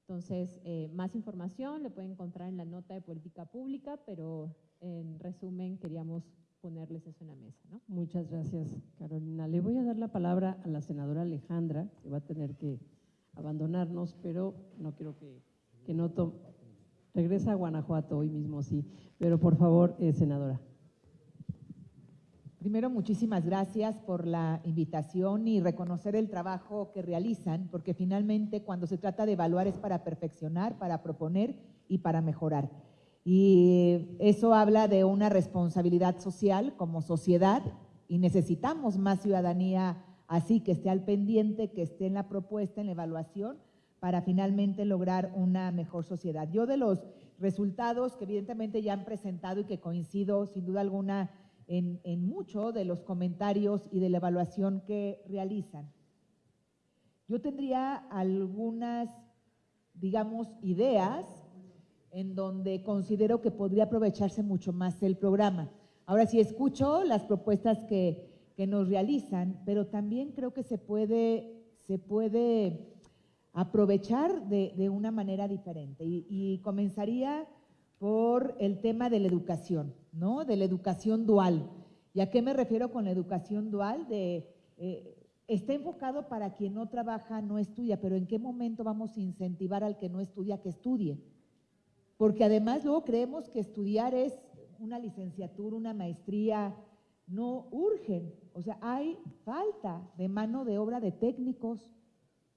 Entonces, eh, más información le pueden encontrar en la nota de política pública, pero en resumen queríamos ponerles eso en la mesa. ¿no? Muchas gracias, Carolina. Le voy a dar la palabra a la senadora Alejandra, que va a tener que abandonarnos, pero no quiero que, que no tome... Regresa a Guanajuato hoy mismo, sí, pero por favor, eh, senadora. Primero, muchísimas gracias por la invitación y reconocer el trabajo que realizan, porque finalmente cuando se trata de evaluar es para perfeccionar, para proponer y para mejorar. Y eso habla de una responsabilidad social como sociedad y necesitamos más ciudadanía así, que esté al pendiente, que esté en la propuesta, en la evaluación, para finalmente lograr una mejor sociedad. Yo de los resultados que evidentemente ya han presentado y que coincido sin duda alguna en, en mucho de los comentarios y de la evaluación que realizan. Yo tendría algunas, digamos, ideas en donde considero que podría aprovecharse mucho más el programa. Ahora sí escucho las propuestas que, que nos realizan, pero también creo que se puede, se puede aprovechar de, de una manera diferente. Y, y comenzaría por el tema de la educación, ¿no? De la educación dual. ¿Y a qué me refiero con la educación dual? De, eh, está enfocado para quien no trabaja, no estudia, pero ¿en qué momento vamos a incentivar al que no estudia que estudie? Porque además luego creemos que estudiar es una licenciatura, una maestría, no urgen. O sea, hay falta de mano de obra de técnicos,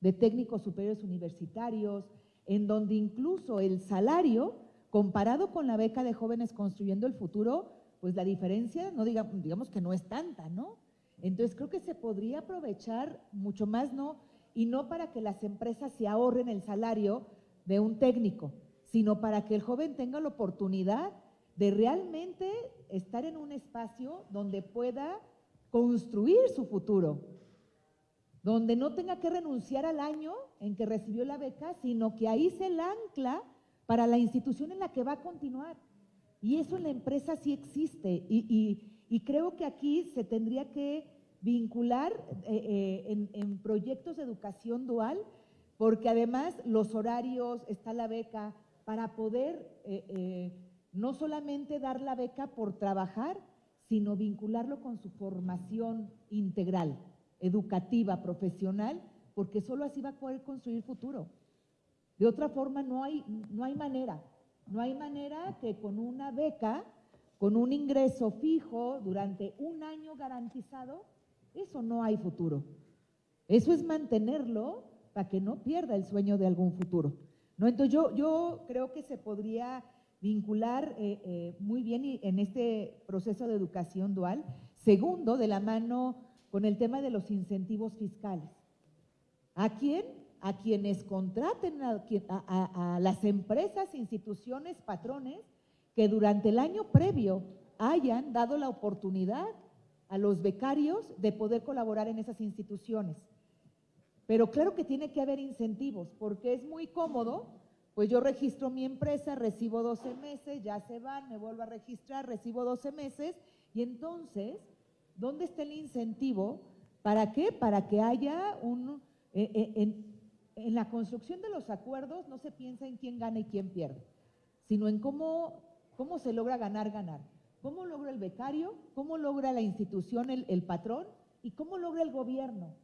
de técnicos superiores universitarios, en donde incluso el salario Comparado con la beca de jóvenes construyendo el futuro, pues la diferencia, no digamos, que no es tanta, ¿no? Entonces creo que se podría aprovechar mucho más, ¿no? Y no para que las empresas se ahorren el salario de un técnico, sino para que el joven tenga la oportunidad de realmente estar en un espacio donde pueda construir su futuro. donde no tenga que renunciar al año en que recibió la beca, sino que ahí se la ancla para la institución en la que va a continuar. Y eso en la empresa sí existe. Y, creo que aquí se tendría que vincular eh, eh, en, proyectos de educación dual, porque además los horarios, está la beca, para poder eh, no solamente dar la beca por trabajar, sino vincularlo con su formación integral, educativa, profesional, porque solo así va a poder construir futuro. De otra forma, no hay, no hay manera. No hay manera que con una beca, con un ingreso fijo durante un año garantizado, eso no hay futuro. Eso es mantenerlo para que no pierda el sueño de algún futuro. ¿no? Entonces yo, yo creo que se podría vincular eh, eh, muy bien en este proceso de educación dual. Segundo, de la mano con el tema de los incentivos fiscales. ¿A quién? A quienes contraten a, las empresas, instituciones, patrones que durante el año previo hayan dado la oportunidad a los becarios de poder colaborar en esas instituciones. Pero claro que tiene que haber incentivos, porque es muy cómodo pues yo registro mi empresa, recibo 12 meses, ya se van, me vuelvo a registrar, recibo 12 meses. Y entonces, ¿dónde está el incentivo? ¿Para qué? Para que haya un... Eh, eh, en la construcción de los acuerdos no se piensa en quién gana y quién pierde, sino en cómo, cómo se logra ganar, ganar. ¿Cómo logra el becario? ¿Cómo logra la institución, el, el patrón? ¿Y cómo logra el gobierno?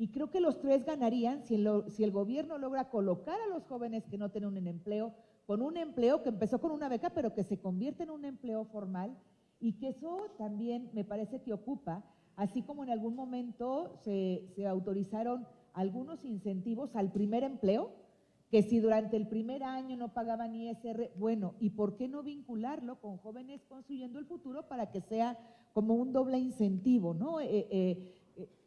Y creo que los tres ganarían si el, gobierno logra colocar a los jóvenes que no tienen un empleo, con un empleo que empezó con una beca, pero que se convierte en un empleo formal y que eso también me parece que ocupa, así como en algún momento se, se autorizaron algunos incentivos al primer empleo, que si durante el primer año no pagaban ISR, bueno, ¿y por qué no vincularlo con jóvenes construyendo el futuro para que sea como un doble incentivo, ¿no? Eh, eh,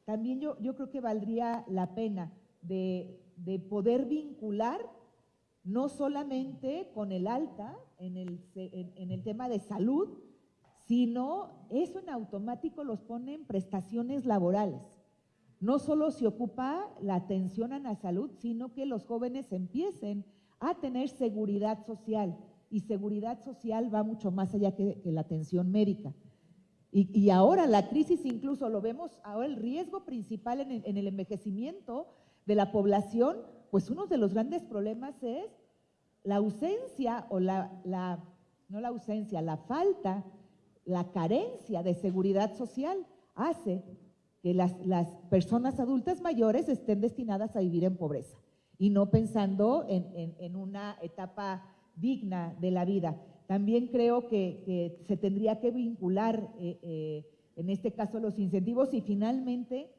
también yo, yo creo que valdría la pena de, poder vincular no solamente con el alta en el, en, el tema de salud, sino eso en automático los pone en prestaciones laborales. No solo se ocupa la atención a la salud, sino que los jóvenes empiecen a tener seguridad social. Y seguridad social va mucho más allá que la atención médica. Y, ahora la crisis incluso lo vemos, ahora el riesgo principal en el, envejecimiento de la población, pues uno de los grandes problemas es la ausencia o la, no la ausencia, la falta, la carencia de seguridad social hace que las, personas adultas mayores estén destinadas a vivir en pobreza y no pensando en una etapa digna de la vida. También creo que, se tendría que vincular, eh, eh, en este caso, los incentivos y finalmente,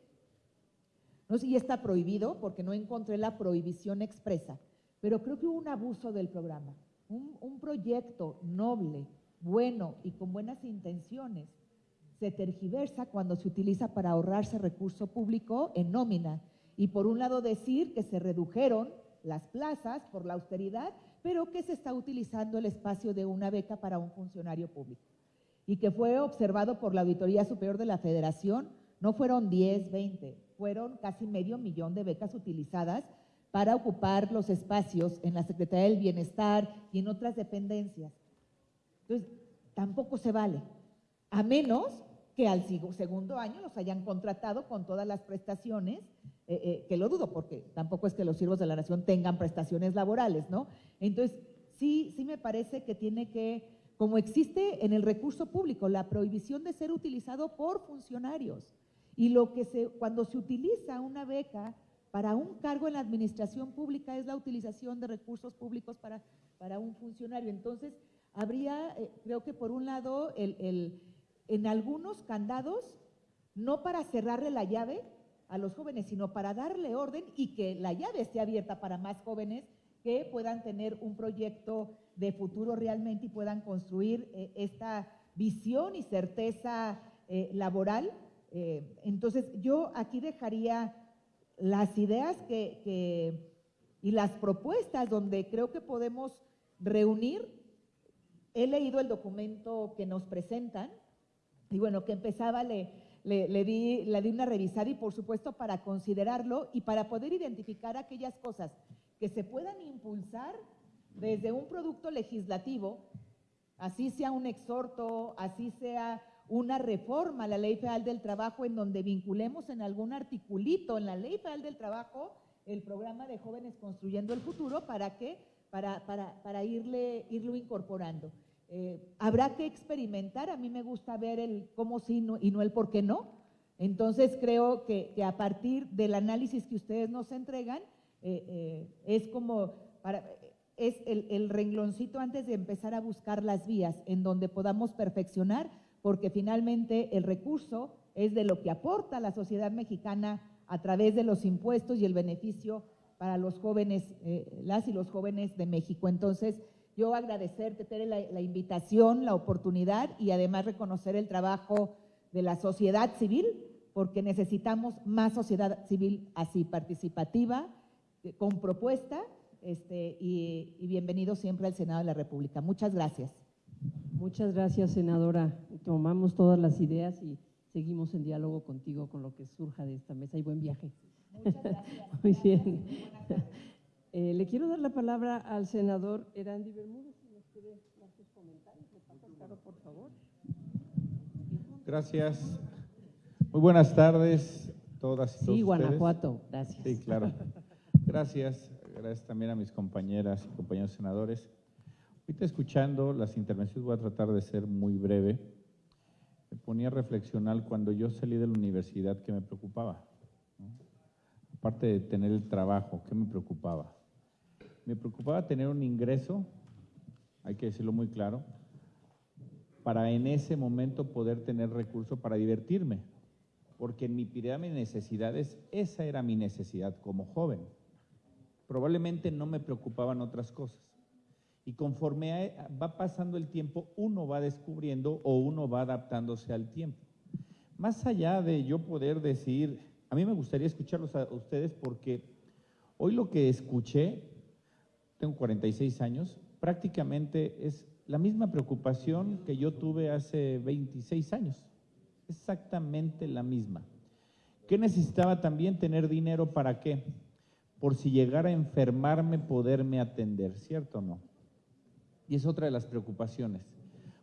no sé si está prohibido, porque no encontré la prohibición expresa, pero creo que hubo un abuso del programa. Un, un proyecto noble, bueno y con buenas intenciones se tergiversa cuando se utiliza para ahorrarse recurso público en nómina. Y por un lado decir que se redujeron las plazas por la austeridad pero que se está utilizando el espacio de una beca para un funcionario público y que fue observado por la Auditoría Superior de la Federación, no fueron 10, 20, fueron casi medio millón de becas utilizadas para ocupar los espacios en la Secretaría del Bienestar y en otras dependencias. Entonces, tampoco se vale, a menos que al segundo año los hayan contratado con todas las prestaciones eh, eh, que lo dudo porque tampoco es que los siervos de la nación tengan prestaciones laborales, ¿no? Entonces, sí, sí me parece que tiene que, como existe en el recurso público, la prohibición de ser utilizado por funcionarios. Y lo que se, cuando se utiliza una beca para un cargo en la administración pública es la utilización de recursos públicos para, para un funcionario. Entonces, habría, eh, creo que por un lado, el, el, en algunos candados, no para cerrarle la llave, a los jóvenes, sino para darle orden y que la llave esté abierta para más jóvenes que puedan tener un proyecto de futuro realmente y puedan construir eh, esta visión y certeza eh, laboral. Eh, entonces, yo aquí dejaría las ideas que, y las propuestas donde creo que podemos reunir. He leído el documento que nos presentan y bueno, que empezaba, le, le, le di, le di una revisada y por supuesto para considerarlo y para poder identificar aquellas cosas que se puedan impulsar desde un producto legislativo, así sea un exhorto, así sea una reforma a la Ley Federal del Trabajo en donde vinculemos en algún articulito en la Ley Federal del Trabajo el programa de jóvenes construyendo el futuro para que para, para, para irle, irlo incorporando. Eh, habrá que experimentar, a mí me gusta ver el cómo sí no, y no el por qué no. Entonces creo que, a partir del análisis que ustedes nos entregan, eh, eh, es como para, es el, el rengloncito antes de empezar a buscar las vías en donde podamos perfeccionar porque finalmente el recurso es de lo que aporta la sociedad mexicana a través de los impuestos y el beneficio para los jóvenes, las y los jóvenes de México. Entonces, yo agradecerte, Tere, la, la, invitación, la oportunidad y además reconocer el trabajo de la sociedad civil, porque necesitamos más sociedad civil así, participativa, eh, con propuesta, este, y, y bienvenido siempre al Senado de la República. Muchas gracias. Muchas gracias, senadora. Tomamos todas las ideas y seguimos en diálogo contigo con lo que surja de esta mesa y buen viaje. Muchas gracias. Muy bien. Eh, le quiero dar la palabra al senador Erandi Bermúdez, si nos quiere dar sus comentarios. ¿Le pasa, por favor? Gracias. Muy buenas tardes, todas y todos Sí, Guanajuato, gracias. Sí, claro. Gracias. Gracias también a mis compañeras y compañeros senadores. Ahorita escuchando las intervenciones voy a tratar de ser muy breve. Me ponía a reflexionar cuando yo salí de la universidad que me preocupaba. ¿no? Aparte de tener el trabajo, ¿qué me preocupaba? Me preocupaba tener un ingreso, hay que decirlo muy claro, para en ese momento poder tener recursos para divertirme. Porque en mi pirámide de necesidades, esa era mi necesidad como joven. Probablemente no me preocupaban otras cosas. Y conforme va pasando el tiempo, uno va descubriendo o uno va adaptándose al tiempo. Más allá de yo poder decir, a mí me gustaría escucharlos a ustedes porque hoy lo que escuché, tengo 46 años, prácticamente es la misma preocupación que yo tuve hace 26 años. Exactamente la misma. ¿Qué necesitaba también tener dinero para qué? Por si llegara a enfermarme, poderme atender, ¿cierto o no? Y es otra de las preocupaciones.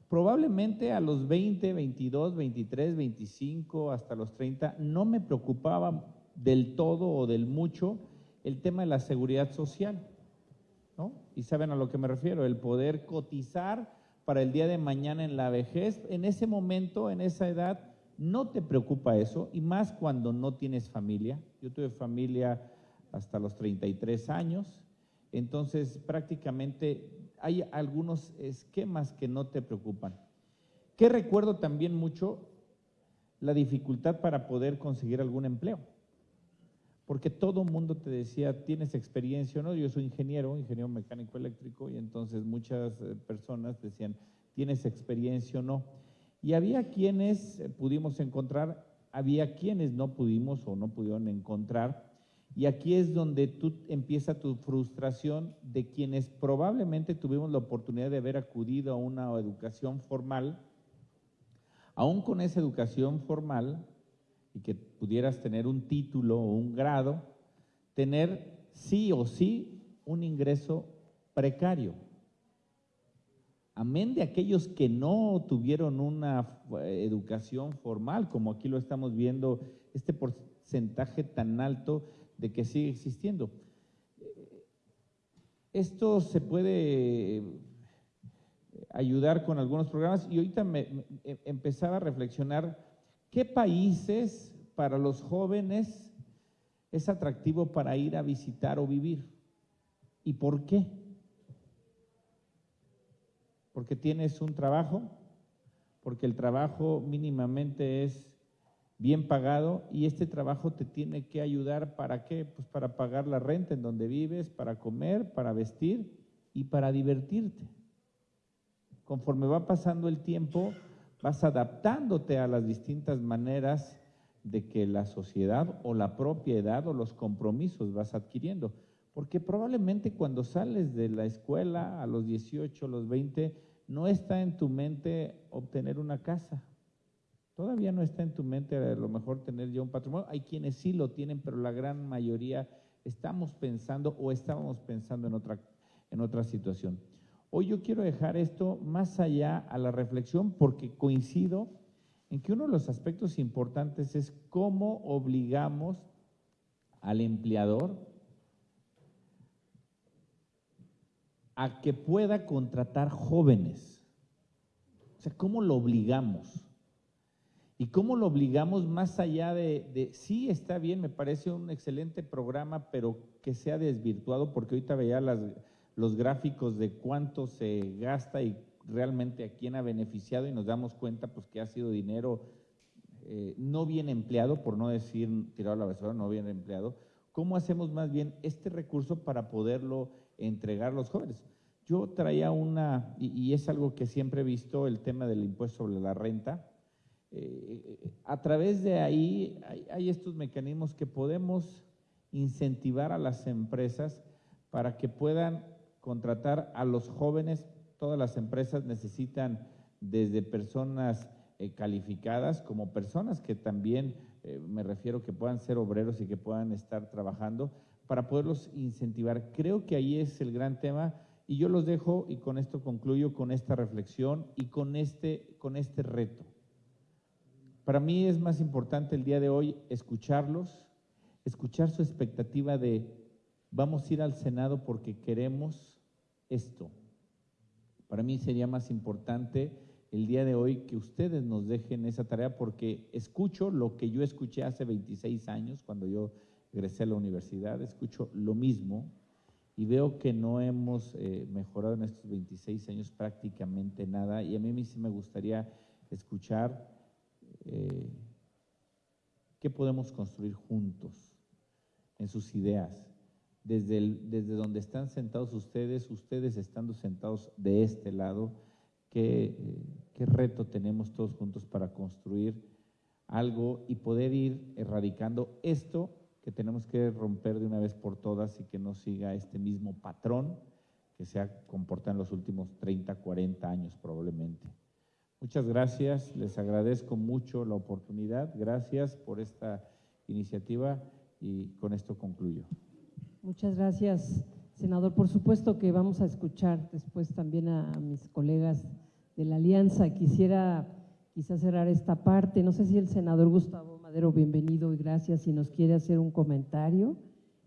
Probablemente a los 20, 22, 23, 25, hasta los 30, no me preocupaba del todo o del mucho el tema de la seguridad social. ¿No? Y saben a lo que me refiero, el poder cotizar para el día de mañana en la vejez. En ese momento, en esa edad, no te preocupa eso, y más cuando no tienes familia. Yo tuve familia hasta los 33 años, entonces prácticamente hay algunos esquemas que no te preocupan. ¿Qué recuerdo también mucho? La dificultad para poder conseguir algún empleo. Porque todo mundo te decía, ¿tienes experiencia o no? Yo soy ingeniero, ingeniero mecánico eléctrico, y entonces muchas personas decían, ¿tienes experiencia o no? Y había quienes pudimos encontrar, había quienes no pudimos o no pudieron encontrar, y aquí es donde tú empieza tu frustración de quienes probablemente tuvimos la oportunidad de haber acudido a una educación formal, aún con esa educación formal, y que pudieras tener un título o un grado, tener sí o sí un ingreso precario. Amén de aquellos que no tuvieron una educación formal, como aquí lo estamos viendo, este porcentaje tan alto de que sigue existiendo. Esto se puede ayudar con algunos programas y ahorita me, me, empezaba a reflexionar qué países para los jóvenes es atractivo para ir a visitar o vivir y por qué. Porque tienes un trabajo, porque el trabajo mínimamente es bien pagado y este trabajo te tiene que ayudar para qué? Pues para pagar la renta en donde vives, para comer, para vestir y para divertirte. Conforme va pasando el tiempo, vas adaptándote a las distintas maneras de que la sociedad o la propiedad o los compromisos vas adquiriendo. Porque probablemente cuando sales de la escuela a los 18, a los 20, no está en tu mente obtener una casa, Todavía no está en tu mente a lo mejor tener ya un patrimonio. Hay quienes sí lo tienen, pero la gran mayoría estamos pensando o estábamos pensando en otra, en otra situación. Hoy yo quiero dejar esto más allá a la reflexión porque coincido en que uno de los aspectos importantes es cómo obligamos al empleador a que pueda contratar jóvenes. O sea, ¿cómo lo obligamos? ¿Y cómo lo obligamos más allá de, sí, está bien, me parece un excelente programa, pero que sea desvirtuado, porque ahorita veía las, los gráficos de cuánto se gasta y realmente a quién ha beneficiado y nos damos cuenta pues que ha sido dinero eh, no bien empleado, por no decir tirado a la basura, no bien empleado. ¿Cómo hacemos más bien este recurso para poderlo entregar a los jóvenes? Yo traía una, y, es algo que siempre he visto, el tema del impuesto sobre la renta. Eh, a través de ahí hay estos mecanismos que podemos incentivar a las empresas para que puedan contratar a los jóvenes Todas las empresas necesitan desde personas eh, calificadas como personas que también, eh, me refiero, que puedan ser obreros y que puedan estar trabajando para poderlos incentivar. Creo que ahí es el gran tema y yo los dejo y con esto concluyo con esta reflexión y con este, con este reto. Para mí es más importante el día de hoy escucharlos, escuchar su expectativa de vamos a ir al Senado porque queremos esto. Para mí sería más importante el día de hoy que ustedes nos dejen esa tarea porque escucho lo que yo escuché hace 26 años cuando yo egresé a la universidad, escucho lo mismo y veo que no hemos eh, mejorado en estos 26 años prácticamente nada. Y a mí sí me gustaría escuchar eh, qué podemos construir juntos en sus ideas desde, desde donde están sentados ustedes, ustedes estando sentados de este lado, qué, qué reto tenemos todos juntos para construir algo y poder ir erradicando esto que tenemos que romper de una vez por todas y que no siga este mismo patrón que se ha comportado en los últimos 30, 40 años probablemente. Muchas gracias, les agradezco mucho la oportunidad, gracias por esta iniciativa y con esto concluyo. Muchas gracias, senador. Por supuesto que vamos a escuchar después también a, mis colegas de la Alianza. Quisiera quizás cerrar esta parte. No sé si el senador Gustavo Madero, bienvenido y gracias, si nos quiere hacer un comentario,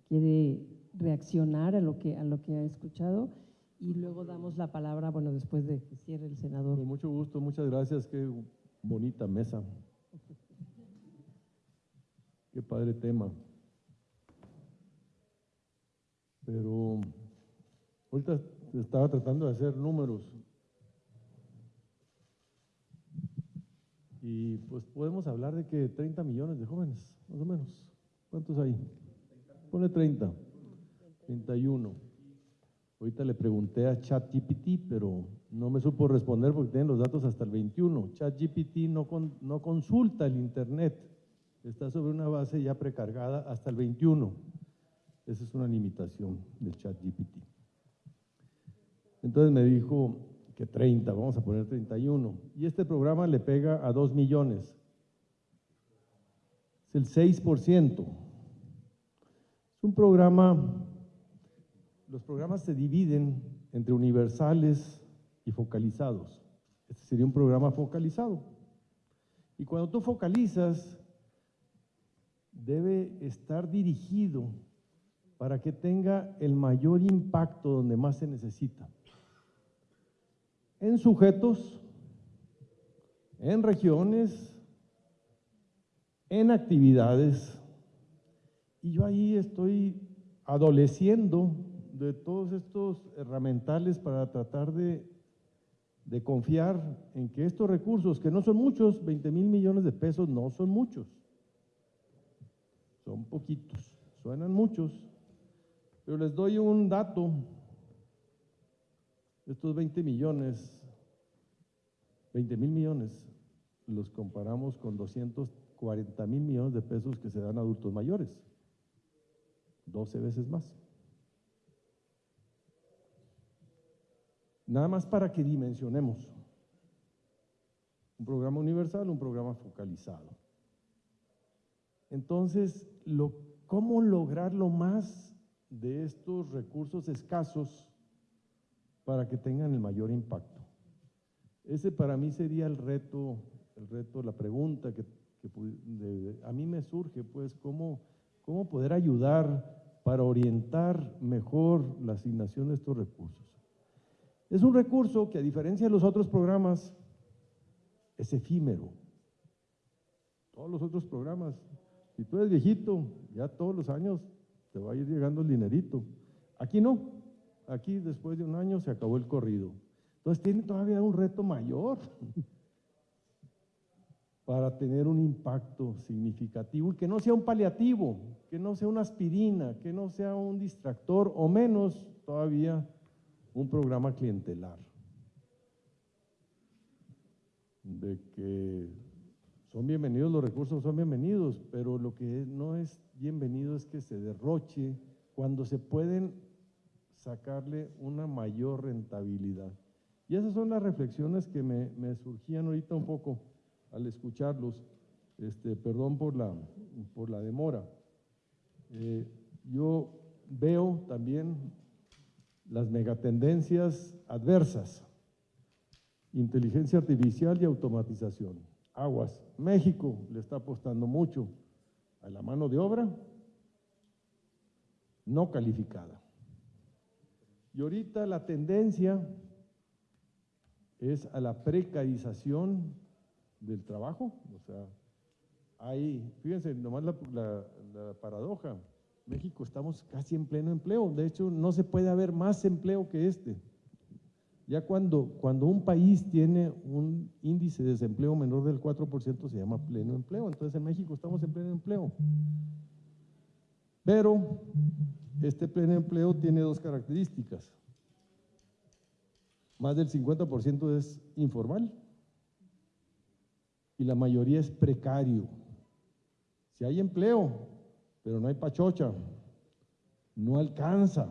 quiere reaccionar a lo que, a lo que ha escuchado y luego damos la palabra, bueno, después de que cierre el senador. Con mucho gusto, muchas gracias, qué bonita mesa. Qué padre tema. Pero ahorita estaba tratando de hacer números. Y pues podemos hablar de que 30 millones de jóvenes, más o menos. ¿Cuántos hay? Pone 30. 31. Ahorita le pregunté a ChatGPT, pero no me supo responder porque tienen los datos hasta el 21. ChatGPT no, no consulta el Internet, está sobre una base ya precargada hasta el 21. Esa es una limitación del chat GPT. Entonces me dijo que 30, vamos a poner 31. Y este programa le pega a 2 millones. Es el 6%. Es un programa, los programas se dividen entre universales y focalizados. Este sería un programa focalizado. Y cuando tú focalizas, debe estar dirigido para que tenga el mayor impacto donde más se necesita. En sujetos, en regiones, en actividades. Y yo ahí estoy adoleciendo de todos estos herramientales para tratar de, de confiar en que estos recursos, que no son muchos, 20 mil millones de pesos no son muchos, son poquitos, suenan muchos, pero les doy un dato. Estos 20 millones, 20 mil millones, los comparamos con 240 mil millones de pesos que se dan a adultos mayores. 12 veces más. Nada más para que dimensionemos. Un programa universal, un programa focalizado. Entonces, lo, ¿cómo lograr lo más de estos recursos escasos para que tengan el mayor impacto? Ese para mí sería el reto, el reto, la pregunta que, a mí me surge, pues, ¿cómo, cómo poder ayudar para orientar mejor la asignación de estos recursos. Es un recurso que a diferencia de los otros programas es efímero. Todos los otros programas, si tú eres viejito, ya todos los años te va a ir llegando el dinerito. Aquí no, aquí después de un año se acabó el corrido. Entonces tiene todavía un reto mayor para tener un impacto significativo y que no sea un paliativo, que no sea una aspirina, que no sea un distractor o menos todavía un programa clientelar. De que son bienvenidos los recursos, son bienvenidos, pero lo que no es bienvenido es que se derroche cuando se pueden sacarle una mayor rentabilidad. Y esas son las reflexiones que me, surgían ahorita un poco al escucharlos. Este, perdón por la, por la demora. Eh, yo veo también las megatendencias adversas, inteligencia artificial y automatización. Aguas, México le está apostando mucho a la mano de obra no calificada. Y ahorita la tendencia es a la precarización del trabajo. O sea, hay, fíjense, nomás la, la, paradoja, México estamos casi en pleno empleo, de hecho no se puede haber más empleo que este. Ya cuando, cuando un país tiene un índice de desempleo menor del 4% se llama pleno empleo, entonces en México estamos en pleno empleo. Pero este pleno empleo tiene dos características. Más del 50% es informal y la mayoría es precario. Si hay empleo, pero no hay pachocha, no alcanza,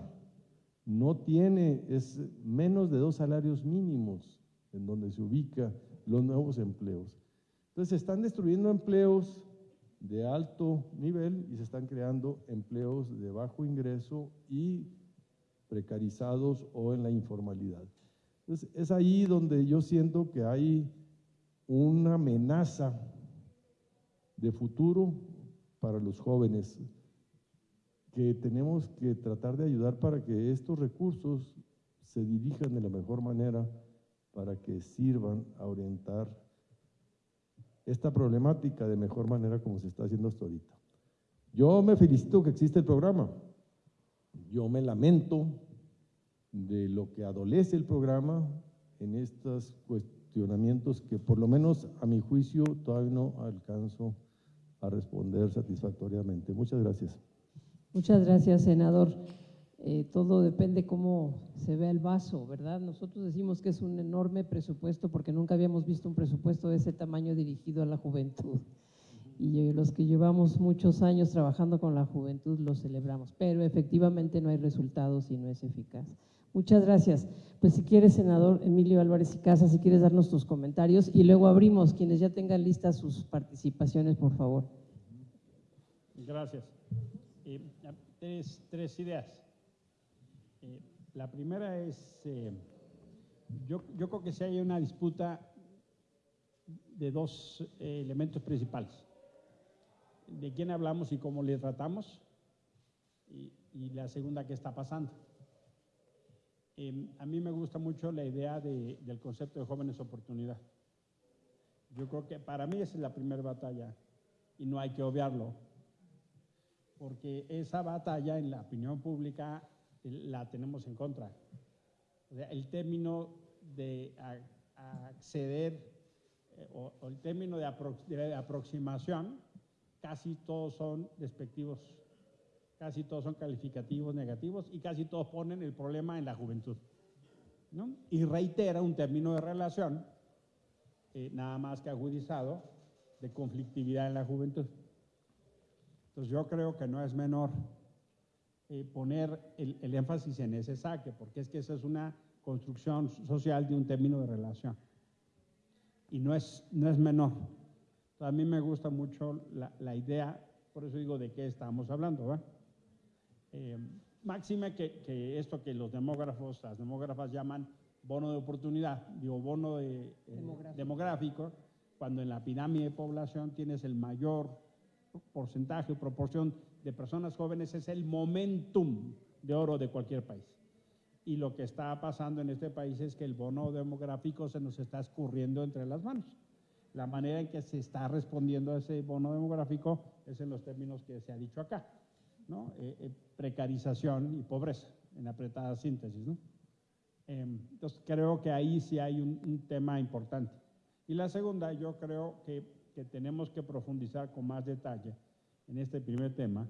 no tiene, es menos de dos salarios mínimos en donde se ubica los nuevos empleos. Entonces se están destruyendo empleos de alto nivel y se están creando empleos de bajo ingreso y precarizados o en la informalidad. Entonces es ahí donde yo siento que hay una amenaza de futuro para los jóvenes que tenemos que tratar de ayudar para que estos recursos se dirijan de la mejor manera para que sirvan a orientar esta problemática de mejor manera como se está haciendo hasta ahorita. Yo me felicito que existe el programa. Yo me lamento de lo que adolece el programa en estas cuestiones que por lo menos a mi juicio todavía no alcanzo a responder satisfactoriamente. Muchas gracias. Muchas gracias, senador. Eh, todo depende cómo se vea el vaso, ¿verdad? Nosotros decimos que es un enorme presupuesto porque nunca habíamos visto un presupuesto de ese tamaño dirigido a la juventud. Y los que llevamos muchos años trabajando con la juventud lo celebramos, pero efectivamente no hay resultados y no es eficaz. Muchas gracias. Pues si quieres, senador Emilio Álvarez y Casa, si quieres darnos tus comentarios y luego abrimos quienes ya tengan listas sus participaciones, por favor. Gracias. Eh, tres, ideas. Eh, la primera es, eh, yo, yo, creo que si hay una disputa de dos elementos principales. De quién hablamos y cómo le tratamos. Y, la segunda, qué está pasando. Em, a mí me gusta mucho la idea del concepto de jóvenes oportunidad. Yo creo que para mí esa es la primera batalla y no hay que obviarlo, porque esa batalla en la opinión pública la tenemos en contra. el término de acceder eh, o, el término de aproximación, casi todos son despectivos casi todos son calificativos negativos y casi todos ponen el problema en la juventud. Y reitera un término de relación, eh, nada más que agudizado, de conflictividad en la juventud. Entonces yo creo que no es menor eh, poner el, el, énfasis en ese saque, porque es que esa es una construcción social de un término de relación. y no es, no es menor. a mí me gusta mucho la, la, idea, por eso digo de qué estamos hablando. ¿va? Eh, máxima que, que, esto que los demógrafos, las demógrafas llaman bono de oportunidad, digo bono de, eh, demográfico. demográfico, cuando en la pirámide de población tienes el mayor porcentaje o proporción de personas jóvenes, es el momentum de oro de cualquier país. Y lo que está pasando en este país es que el bono demográfico se nos está escurriendo entre las manos. La manera en que se está respondiendo a ese bono demográfico es en los términos que se ha dicho acá, ¿no? Eh, eh, precarización y pobreza, en apretada síntesis. ¿no? Em, entonces, creo que ahí sí hay un, un, tema importante. Y la segunda, yo creo que, que tenemos que profundizar con más detalle en este primer tema,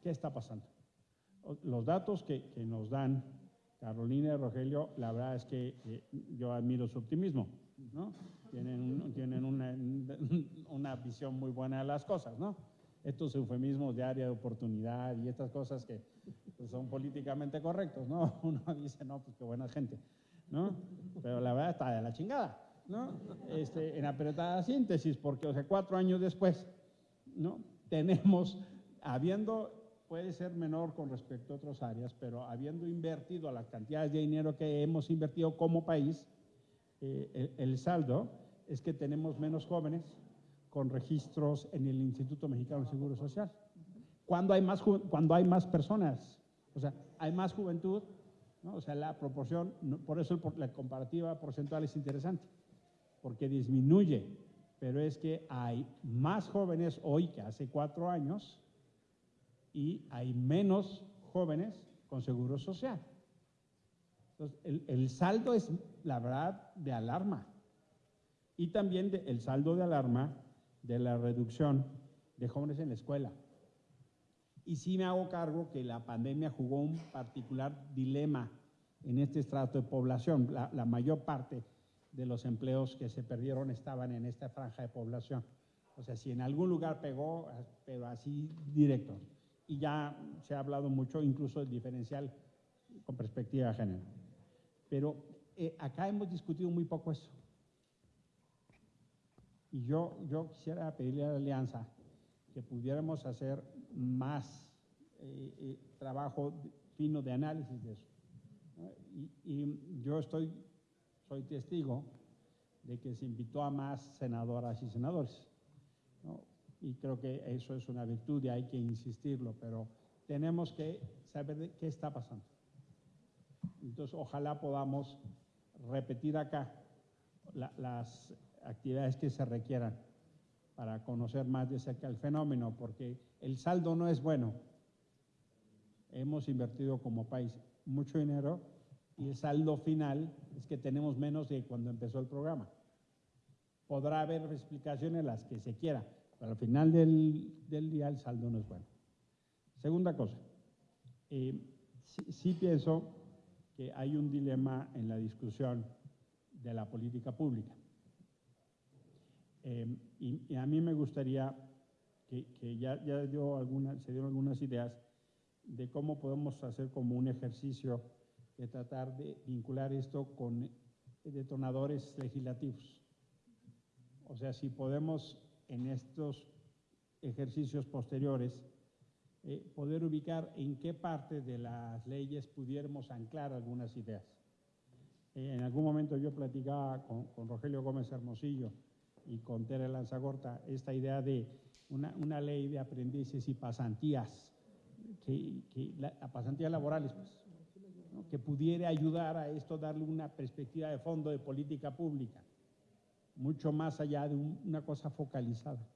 ¿qué está pasando? Los datos que, que nos dan Carolina y Rogelio, la verdad es que eh, yo admiro su optimismo, ¿no? Tienen, tienen una, una, visión muy buena de las cosas, ¿no? Estos eufemismos de área de oportunidad y estas cosas que pues, son políticamente correctos, ¿no? Uno dice, no, pues qué buena gente, ¿no? Pero la verdad está de la chingada, ¿no? Este, en apretada síntesis, porque, o sea, cuatro años después, ¿no? Tenemos, habiendo puede ser menor con respecto a otras áreas, pero habiendo invertido las cantidades de dinero que hemos invertido como país, eh, el, saldo es que tenemos menos jóvenes con registros en el Instituto Mexicano de Seguro Social. Cuando hay más, cuando hay más personas, o sea, hay más juventud, o sea, la proporción, por eso la comparativa porcentual es interesante, porque disminuye, pero es que hay más jóvenes hoy que hace cuatro años y hay menos jóvenes con seguro social. Entonces, el, saldo es, la verdad, de alarma. Y también el saldo de alarma de la reducción de jóvenes en la escuela. Y sí me hago cargo que la pandemia jugó un particular dilema en este estrato de población. La, la mayor parte de los empleos que se perdieron estaban en esta franja de población. O sea, si en algún lugar pegó, pero así directo y ya se ha hablado mucho incluso del diferencial con perspectiva de género. Pero eh, acá hemos discutido muy poco eso. Y yo, yo quisiera pedirle a la Alianza que pudiéramos hacer más eh, eh, trabajo fino de análisis de eso. Y, y, yo estoy, soy testigo de que se invitó a más senadoras y senadores. ¿no? y creo que eso es una virtud y hay que insistirlo, pero tenemos que saber qué está pasando. Entonces, ojalá podamos repetir acá las actividades que se requieran para conocer más de cerca el fenómeno, porque el saldo no es bueno. Hemos invertido como país mucho dinero y el saldo final es que tenemos menos de cuando empezó el programa. Podrá haber explicaciones las que se quiera, al final del, día el saldo no es bueno. Segunda cosa, eh, sí, pienso que hay un dilema en la discusión de la política pública. Eh, y, a mí me gustaría que, ya, ya dio alguna, se dieron algunas ideas de cómo podemos hacer como un ejercicio de tratar de vincular esto con detonadores legislativos. O sea, si podemos en estos ejercicios posteriores, eh, poder ubicar en qué parte de las leyes pudiéramos anclar algunas ideas. Eh, en algún momento yo platicaba con, Rogelio Gómez Hermosillo y con Tere Lanzagorta esta idea de una, ley de aprendices y pasantías, que, pasantías laborales, pues, que pudiera ayudar a esto, darle una perspectiva de fondo de política pública mucho más allá de una cosa focalizada.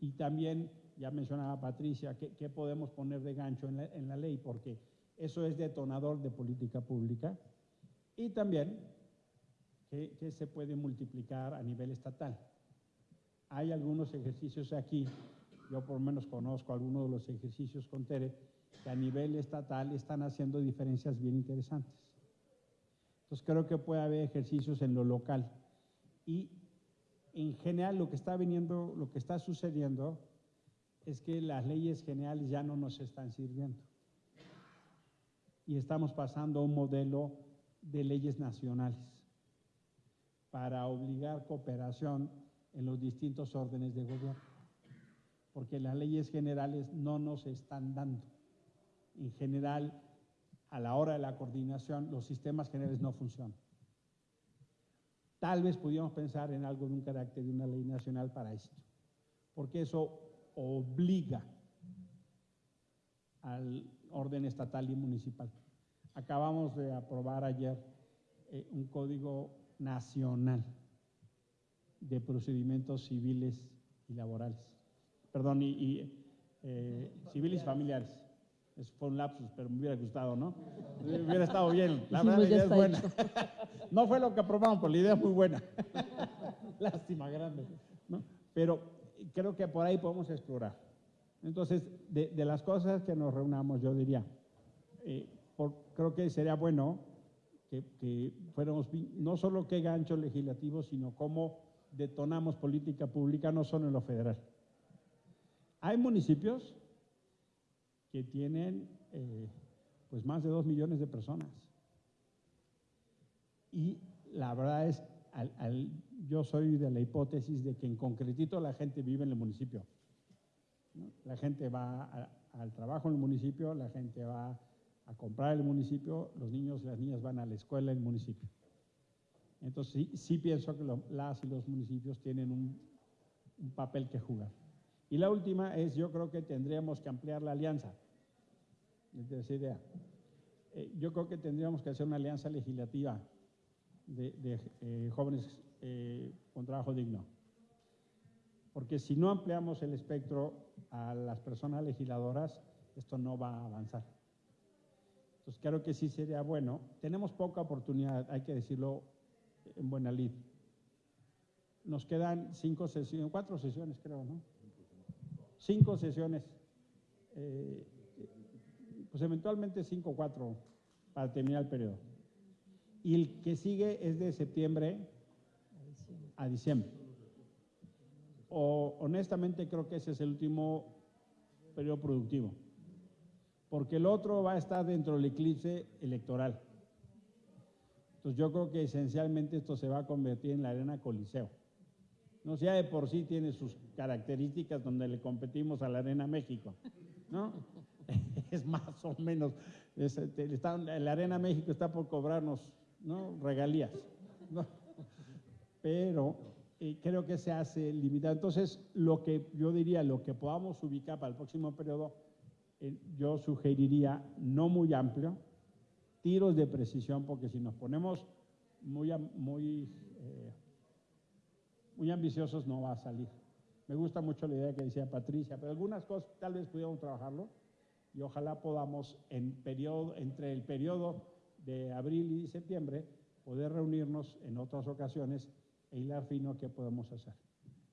Y también, ya mencionaba Patricia, ¿qué, podemos poner de gancho en la, ley? Porque eso es detonador de política pública. Y también, ¿qué, ¿qué, se puede multiplicar a nivel estatal? Hay algunos ejercicios aquí, yo por lo menos conozco algunos de los ejercicios con Tere, que a nivel estatal están haciendo diferencias bien interesantes. Entonces creo que puede haber ejercicios en lo local. Y en general lo que está viniendo, lo que está sucediendo es que las leyes generales ya no nos están sirviendo. Y estamos pasando a un modelo de leyes nacionales. para obligar cooperación en los distintos órdenes de gobierno, porque las leyes generales no nos están dando. En general, a la hora de la coordinación, los sistemas generales no funcionan. Tal vez pudiéramos pensar en algo de un carácter de una ley nacional para esto, porque eso obliga al orden estatal y municipal. Acabamos de aprobar ayer eh, un código nacional de procedimientos civiles y laborales. Perdón, y, eh, civiles y familiares. Eso fue un lapsus, pero me hubiera gustado, ¿no? hubiera estado bien. La verdad, la idea es buena. no fue lo que aprobamos, pero la idea es muy buena. Lástima grande. ¿no? Pero creo que por ahí podemos explorar. Entonces, de, de las cosas que nos reunamos, yo diría, eh, por, creo que sería bueno que, que, fuéramos, no solo qué gancho legislativo, sino cómo detonamos política pública, no solo en lo federal. Hay municipios que tienen eh, pues más de dos millones de personas. Y la verdad es, al, yo soy de la hipótesis de que en concretito la gente vive en el municipio. La gente va al trabajo en el municipio, la gente va a comprar el municipio, los niños y las niñas van a la escuela en el municipio. Entonces sí, sí pienso que las y los municipios tienen un papel que jugar. Y la última es, yo creo que tendríamos que ampliar la alianza de esa idea. Eh, yo creo que tendríamos que hacer una alianza legislativa de, eh, jóvenes eh, con trabajo digno. Porque si no ampliamos el espectro a las personas legisladoras, esto no va a avanzar. Entonces creo que sí sería bueno. Tenemos poca oportunidad, hay que decirlo en buena lid. Nos quedan cinco sesiones, cuatro sesiones creo, ¿no? Cinco sesiones. Pues eventualmente 5 o 4 para terminar el periodo. Y el que sigue es de septiembre a diciembre. O honestamente creo que ese es el último periodo productivo, porque el otro va a estar dentro del eclipse electoral. Entonces yo creo que esencialmente esto se va a convertir en la arena coliseo. No sea de por sí tiene sus características donde le competimos a la Arena México, ¿no? Es más o menos, es, está, la Arena México está por cobrarnos ¿no? regalías, pero eh, creo que se hace limitado. Entonces, lo que yo diría, lo que podamos ubicar para el próximo periodo, eh, yo sugeriría no muy amplio, tiros de precisión, porque si nos ponemos muy, muy, eh, muy ambiciosos no va a salir. Me gusta mucho la idea que decía Patricia, pero algunas cosas tal vez pudiéramos trabajarlo y ojalá podamos en periodo, entre el periodo de abril y septiembre poder reunirnos en otras ocasiones e hilar fino qué podemos hacer.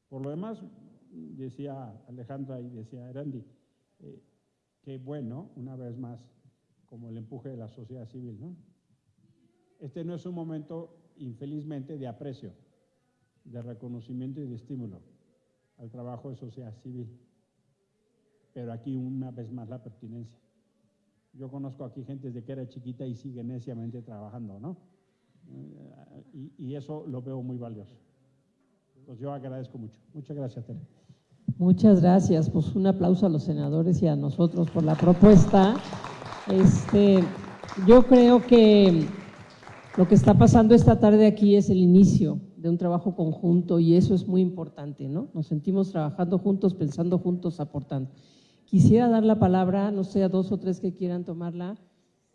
Por lo demás, decía Alejandra y decía Erandi, eh, que bueno, una vez más, como el empuje de la sociedad civil, ¿no? Este no es un momento, infelizmente, de aprecio, de reconocimiento y de estímulo al trabajo de sociedad civil pero aquí una vez más la pertinencia. Yo conozco aquí gente desde que era chiquita y sigue neciamente trabajando, ¿no? Y, y eso lo veo muy valioso. Pues yo agradezco mucho. Muchas gracias, Tere. Muchas gracias. Pues un aplauso a los senadores y a nosotros por la propuesta. Este, yo creo que lo que está pasando esta tarde aquí es el inicio de un trabajo conjunto y eso es muy importante, ¿no? Nos sentimos trabajando juntos, pensando juntos, aportando. Quisiera dar la palabra, no sé, a dos o tres que quieran tomarla.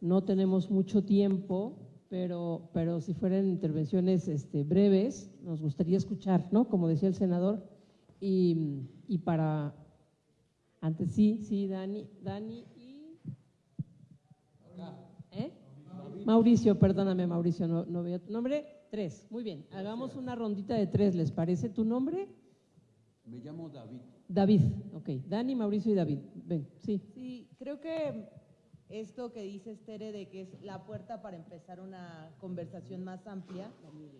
No tenemos mucho tiempo, pero, pero si fueran intervenciones este, breves, nos gustaría escuchar, ¿no? Como decía el senador. Y, y para, antes sí, sí, Dani, Dani y... ¿Eh? Mauricio, perdóname Mauricio, no, no veo tu nombre. Tres, muy bien. Hagamos una rondita de tres, ¿les parece tu nombre? Me llamo David. David, ok. Dani, Mauricio y David. Ven, sí. Sí, creo que esto que dice Tere de que es la puerta para empezar una conversación más amplia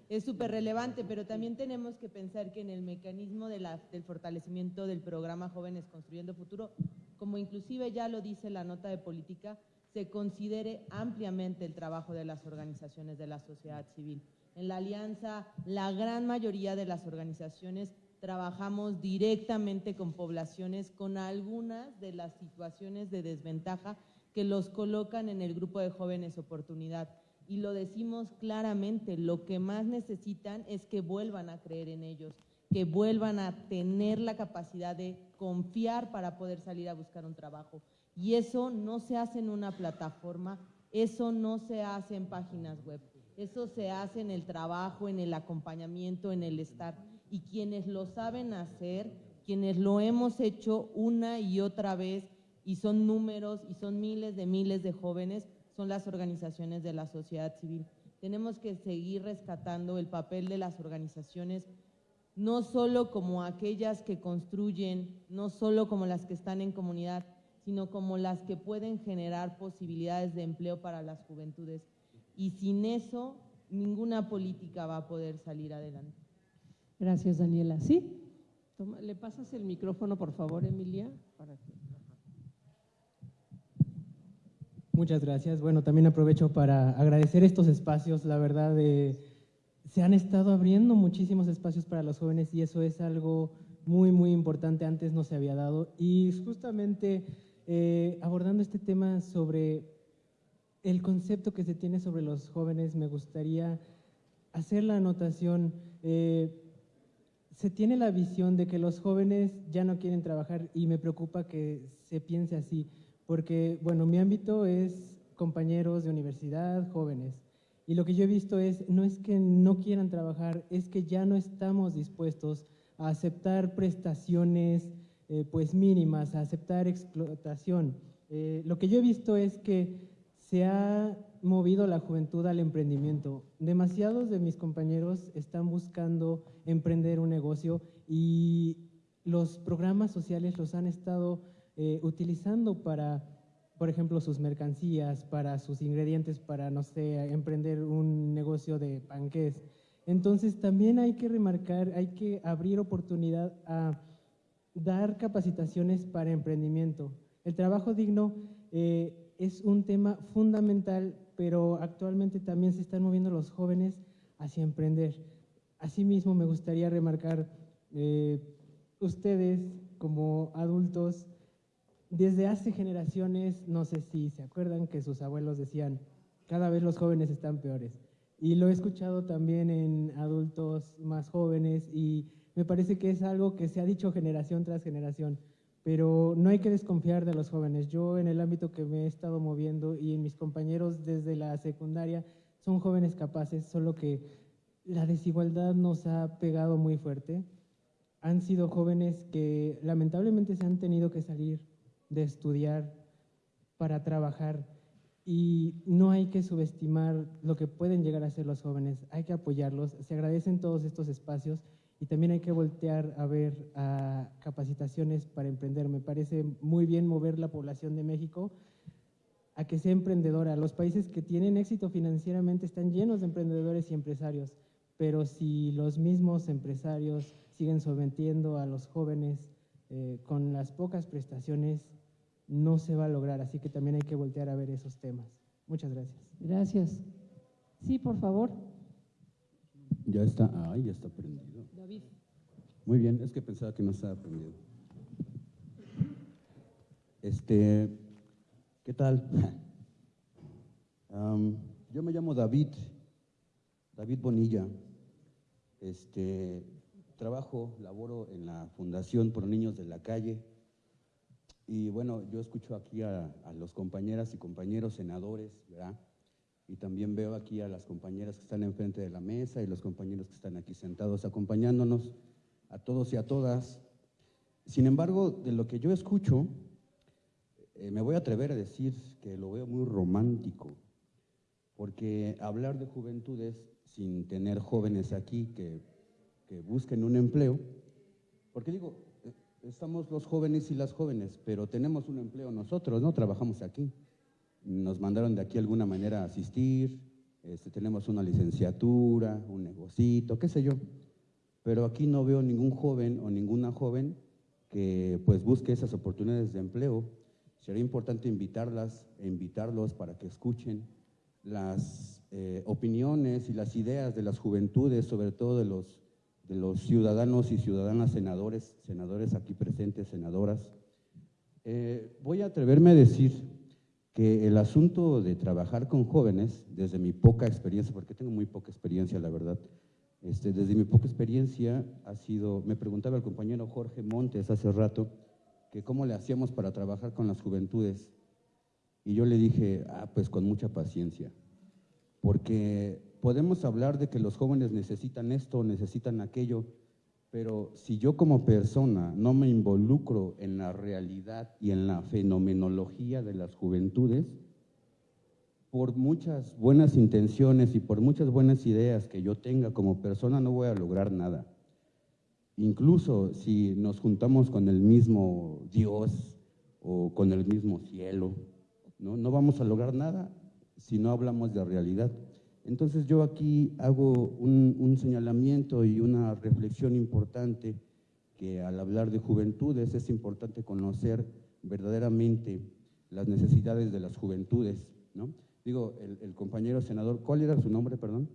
es súper relevante, pero también tenemos que pensar que en el mecanismo del fortalecimiento del programa Jóvenes Construyendo Futuro, como inclusive ya lo dice la nota de política, se considere ampliamente el trabajo de las organizaciones de la sociedad civil. En la alianza, la gran mayoría de las organizaciones trabajamos directamente con poblaciones con algunas de las situaciones de desventaja que los colocan en el grupo de jóvenes oportunidad. Y lo decimos claramente, lo que más necesitan es que vuelvan a creer en ellos, que vuelvan a tener la capacidad de confiar para poder salir a buscar un trabajo. Y eso no se hace en una plataforma, eso no se hace en páginas web, eso se hace en el trabajo, en el acompañamiento, en el estar. Y quienes lo saben hacer, quienes lo hemos hecho una y otra vez, y son números y son miles de miles de jóvenes, son las organizaciones de la sociedad civil. Tenemos que seguir rescatando el papel de las organizaciones no solo como aquellas que construyen, no solo como las que están en comunidad, sino como las que pueden generar posibilidades de empleo para las juventudes. Y sin eso, ninguna política va a poder salir adelante. Gracias, Daniela. ¿Sí? ¿Le pasas el micrófono, por favor, Emilia? Muchas gracias. Bueno, también aprovecho para agradecer estos espacios. La verdad, eh, se han estado abriendo muchísimos espacios para los jóvenes y eso es algo muy, muy importante. Antes no se había dado. Y justamente eh, abordando este tema sobre el concepto que se tiene sobre los jóvenes, me gustaría hacer la anotación. Eh, se tiene la visión de que los jóvenes ya no quieren trabajar y me preocupa que se piense así, porque, bueno, mi ámbito es compañeros de universidad, jóvenes. Y lo que yo he visto es, no es que no quieran trabajar, es que ya no estamos dispuestos a aceptar prestaciones eh, pues mínimas, a aceptar explotación. Eh, lo que yo he visto es que se ha movido la juventud al emprendimiento. Demasiados de mis compañeros están buscando emprender un negocio y los programas sociales los han estado eh, utilizando para por ejemplo, sus mercancías, para sus ingredientes, para, no sé, emprender un negocio de panqués. Entonces, también hay que remarcar, hay que abrir oportunidad a dar capacitaciones para emprendimiento. El trabajo digno eh, es un tema fundamental, pero actualmente también se están moviendo los jóvenes hacia emprender. Asimismo, me gustaría remarcar, eh, ustedes como adultos, desde hace generaciones, no sé si se acuerdan que sus abuelos decían, cada vez los jóvenes están peores. Y lo he escuchado también en adultos más jóvenes y me parece que es algo que se ha dicho generación tras generación, pero no hay que desconfiar de los jóvenes. Yo en el ámbito que me he estado moviendo y en mis compañeros desde la secundaria son jóvenes capaces, solo que la desigualdad nos ha pegado muy fuerte. Han sido jóvenes que lamentablemente se han tenido que salir de estudiar para trabajar y no hay que subestimar lo que pueden llegar a ser los jóvenes, hay que apoyarlos, se agradecen todos estos espacios y también hay que voltear a ver capacitaciones para emprender. Me parece muy bien mover la población de México a que sea emprendedora. Los países que tienen éxito financieramente están llenos de emprendedores y empresarios, pero si los mismos empresarios siguen sometiendo a los jóvenes eh, con las pocas prestaciones, no se va a lograr, así que también hay que voltear a ver esos temas. Muchas gracias. Gracias. Sí, por favor. Ya está, ay, ya está prendido. David. Muy bien, es que pensaba que no estaba prendido. Este, ¿qué tal? yo me llamo David, David Bonilla. Este, trabajo, laboro en la Fundación Por Niños de la Calle y bueno, yo escucho aquí a, los compañeras y compañeros senadores, ¿verdad? Y también veo aquí a las compañeras que están enfrente de la mesa y los compañeros que están aquí sentados acompañándonos, a todos y a todas. Sin embargo, de lo que yo escucho, eh, me voy a atrever a decir que lo veo muy romántico, porque hablar de juventudes sin tener jóvenes aquí que, que busquen un empleo, porque digo, estamos los jóvenes y las jóvenes, pero tenemos un empleo nosotros, ¿no? Trabajamos aquí. Nos mandaron de aquí alguna manera a asistir, este, tenemos una licenciatura, un negocito, qué sé yo. Pero aquí no veo ningún joven o ninguna joven que pues busque esas oportunidades de empleo. Sería importante invitarlas e invitarlos para que escuchen las eh, opiniones y las ideas de las juventudes, sobre todo de los, de los ciudadanos y ciudadanas senadores, senadores aquí presentes, senadoras. Eh, voy a atreverme a decir que el asunto de trabajar con jóvenes, desde mi poca experiencia, porque tengo muy poca experiencia, la verdad, este, desde mi poca experiencia ha sido, me preguntaba el compañero Jorge Montes hace rato, que cómo le hacíamos para trabajar con las juventudes. Y yo le dije, ah, pues con mucha paciencia, porque podemos hablar de que los jóvenes necesitan esto, necesitan aquello, pero si yo como persona no me involucro en la realidad y en la fenomenología de las juventudes, por muchas buenas intenciones y por muchas buenas ideas que yo tenga como persona, no voy a lograr nada. Incluso si nos juntamos con el mismo Dios o con el mismo cielo, no, no vamos a lograr nada si no hablamos de realidad. Entonces yo aquí hago un, señalamiento y una reflexión importante que al hablar de juventudes es importante conocer verdaderamente las necesidades de las juventudes. ¿no? Digo, el, el compañero senador, ¿cuál era su nombre, perdón?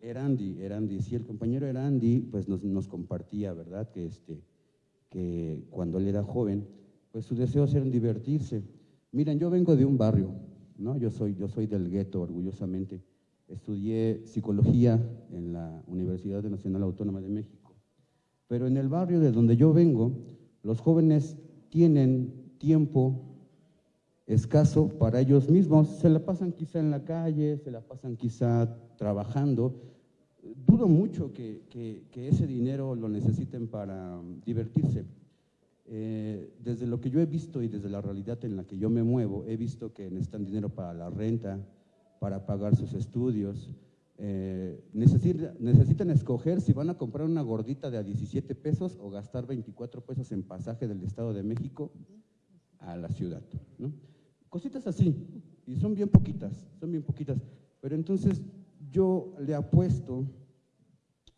Erandi, Erandi, sí, el compañero Erandi pues nos, nos, compartía, ¿verdad? Que, este, que cuando él era joven, pues su deseo era divertirse. Miren, yo vengo de un barrio, ¿no? Yo soy, yo soy del gueto, orgullosamente. Estudié psicología en la Universidad Nacional Autónoma de México. Pero en el barrio de donde yo vengo, los jóvenes tienen tiempo escaso para ellos mismos. Se la pasan quizá en la calle, se la pasan quizá trabajando. Dudo mucho que, que, ese dinero lo necesiten para divertirse. Eh, desde lo que yo he visto y desde la realidad en la que yo me muevo, he visto que necesitan dinero para la renta, para pagar sus estudios. Eh, necesitan, necesitan escoger si van a comprar una gordita de a 17 pesos o gastar 24 pesos en pasaje del Estado de México a la ciudad. ¿no? Cositas así, y son bien poquitas, son bien poquitas. Pero entonces yo le apuesto,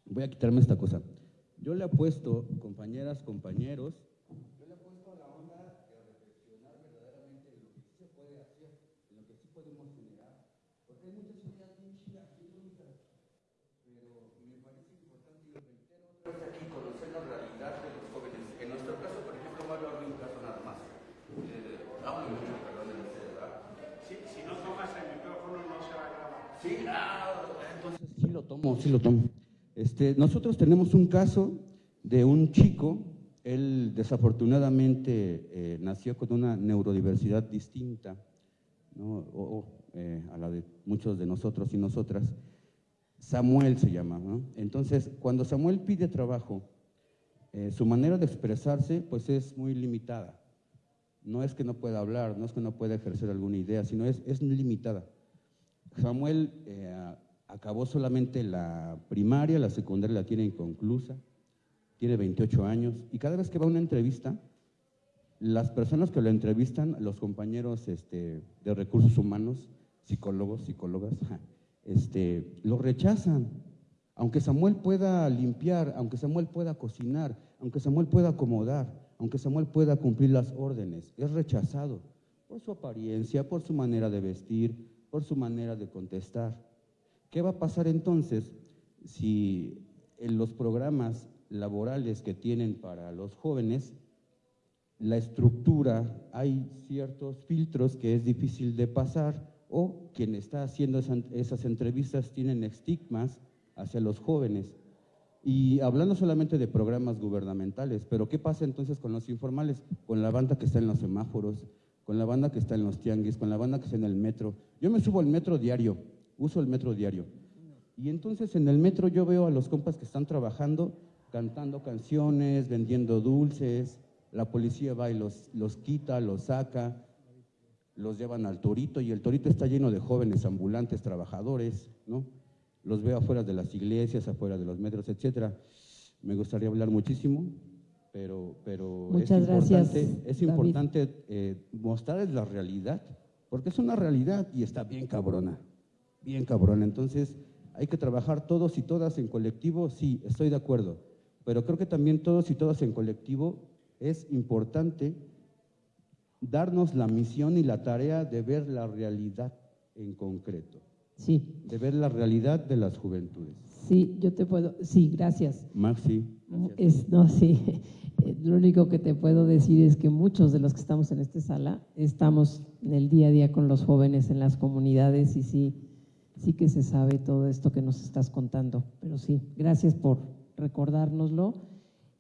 voy a quitarme esta cosa, yo le apuesto, compañeras, compañeros, yo le apuesto a la onda de reflexionar verdaderamente en lo que sí se puede hacer, en lo que sí podemos generar, porque hay muchas ideas bien chidas, bien bonitas, pero me parece importante y reitero otra vez aquí conocer la realidad de los jóvenes. En nuestro caso, por ejemplo, voy a hablar de un caso nada más. Eh, hablo mucho, perdón, si, si no tomas el micrófono no se va a grabar. Sí, ah, entonces sí lo tomo, sí lo tomo. Este, nosotros tenemos un caso de un chico, él desafortunadamente eh, nació con una neurodiversidad distinta ¿no? o, eh, a la de muchos de nosotros y nosotras. Samuel se llama. Entonces, cuando Samuel pide trabajo, eh, su manera de expresarse pues es muy limitada. No es que no pueda hablar, no es que no pueda ejercer alguna idea, sino es, es limitada. Samuel acabó solamente la primaria, la secundaria la tiene inconclusa, tiene 28 años y cada vez que va a una entrevista, las personas que lo entrevistan, los compañeros este, de recursos humanos, psicólogos, psicólogas, este, lo rechazan. Aunque Samuel pueda limpiar, aunque Samuel pueda cocinar, aunque Samuel pueda acomodar, aunque Samuel pueda cumplir las órdenes, es rechazado por su apariencia, por su manera de vestir, por su manera de contestar. ¿Qué va a pasar entonces si en los programas laborales que tienen para los jóvenes, la estructura, hay ciertos filtros que es difícil de pasar o quien está haciendo esas entrevistas tienen estigmas hacia los jóvenes? Y hablando solamente de programas gubernamentales, pero ¿qué pasa entonces con los informales? Con la banda que está en los semáforos, con la banda que está en los tianguis, con la banda que está en el metro. Yo me subo al metro diario, uso el metro diario. Y entonces en el metro yo veo a los compas que están trabajando, cantando canciones, vendiendo dulces, la policía va y los, los quita, los saca, los llevan al torito y el torito está lleno de jóvenes ambulantes, trabajadores, ¿no? los veo afuera de las iglesias, afuera de los metros, etcétera. Me gustaría hablar muchísimo, pero, pero Muchas es gracias, importante, es importante eh, mostrarles la realidad, porque es una realidad y está bien cabrona, bien cabrona. Entonces, hay que trabajar todos y todas en colectivo, sí, estoy de acuerdo, pero creo que también todos y todas en colectivo es importante darnos la misión y la tarea de ver la realidad en concreto. Sí. De ver la realidad de las juventudes. Sí, yo te puedo, sí, gracias. Maxi. Es, no, sí. Lo único que te puedo decir es que muchos de los que estamos en esta sala estamos en el día a día con los jóvenes en las comunidades y sí, sí que se sabe todo esto que nos estás contando. Pero sí, gracias por recordárnoslo.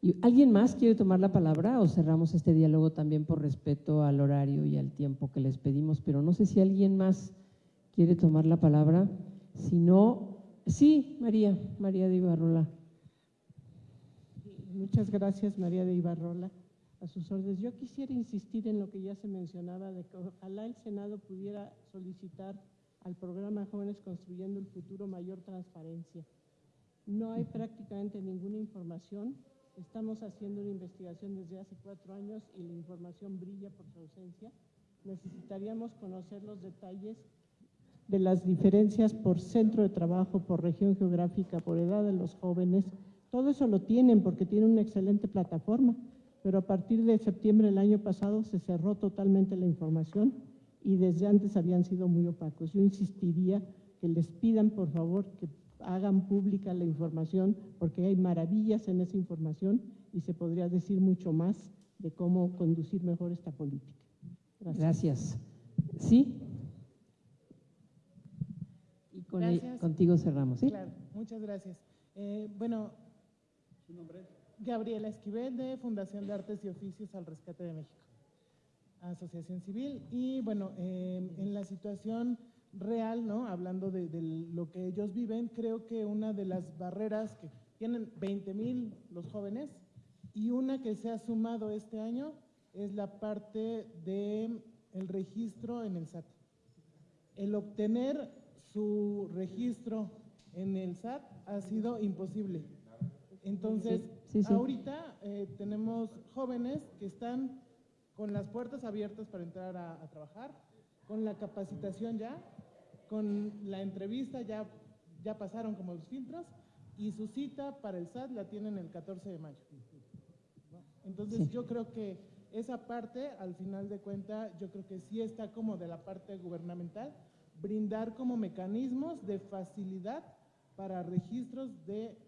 ¿Y ¿Alguien más quiere tomar la palabra o cerramos este diálogo también por respeto al horario y al tiempo que les pedimos? Pero no sé si alguien más quiere tomar la palabra. Si no, sí, María, María de Ibarrola. Muchas gracias, María de Ibarrola. A sus órdenes. Yo quisiera insistir en lo que ya se mencionaba, de que ojalá el Senado pudiera solicitar al programa Jóvenes Construyendo el Futuro mayor transparencia. No hay prácticamente ninguna información. Estamos haciendo una investigación desde hace cuatro años y la información brilla por su ausencia. Necesitaríamos conocer los detalles de las diferencias por centro de trabajo, por región geográfica, por edad de los jóvenes. Todo eso lo tienen porque tienen una excelente plataforma, pero a partir de septiembre del año pasado se cerró totalmente la información y desde antes habían sido muy opacos. Yo insistiría que les pidan, por favor, que hagan pública la información, porque hay maravillas en esa información y se podría decir mucho más de cómo conducir mejor esta política. Gracias. Gracias. ¿Sí? Y con el, contigo cerramos, ¿sí? Claro, muchas gracias. Eh, bueno, ¿su nombre? Gabriela Esquivel, de Fundación de Artes y Oficios al Rescate de México. Asociación Civil. Y bueno, eh, en la situación real, ¿no? Hablando de, de, lo que ellos viven, creo que una de las barreras que tienen 20 mil los jóvenes y una que se ha sumado este año es la parte de el registro en el SAT. El obtener su registro en el SAT ha sido imposible. Entonces, sí, sí, sí. ahorita eh, tenemos jóvenes que están con las puertas abiertas para entrar a, a trabajar, con la capacitación ya, con la entrevista ya, ya pasaron como los filtros y su cita para el SAT la tienen el 14 de mayo. Entonces sí. yo creo que esa parte, al final de cuenta, yo creo que sí está como de la parte gubernamental, brindar como mecanismos de facilidad para registros de.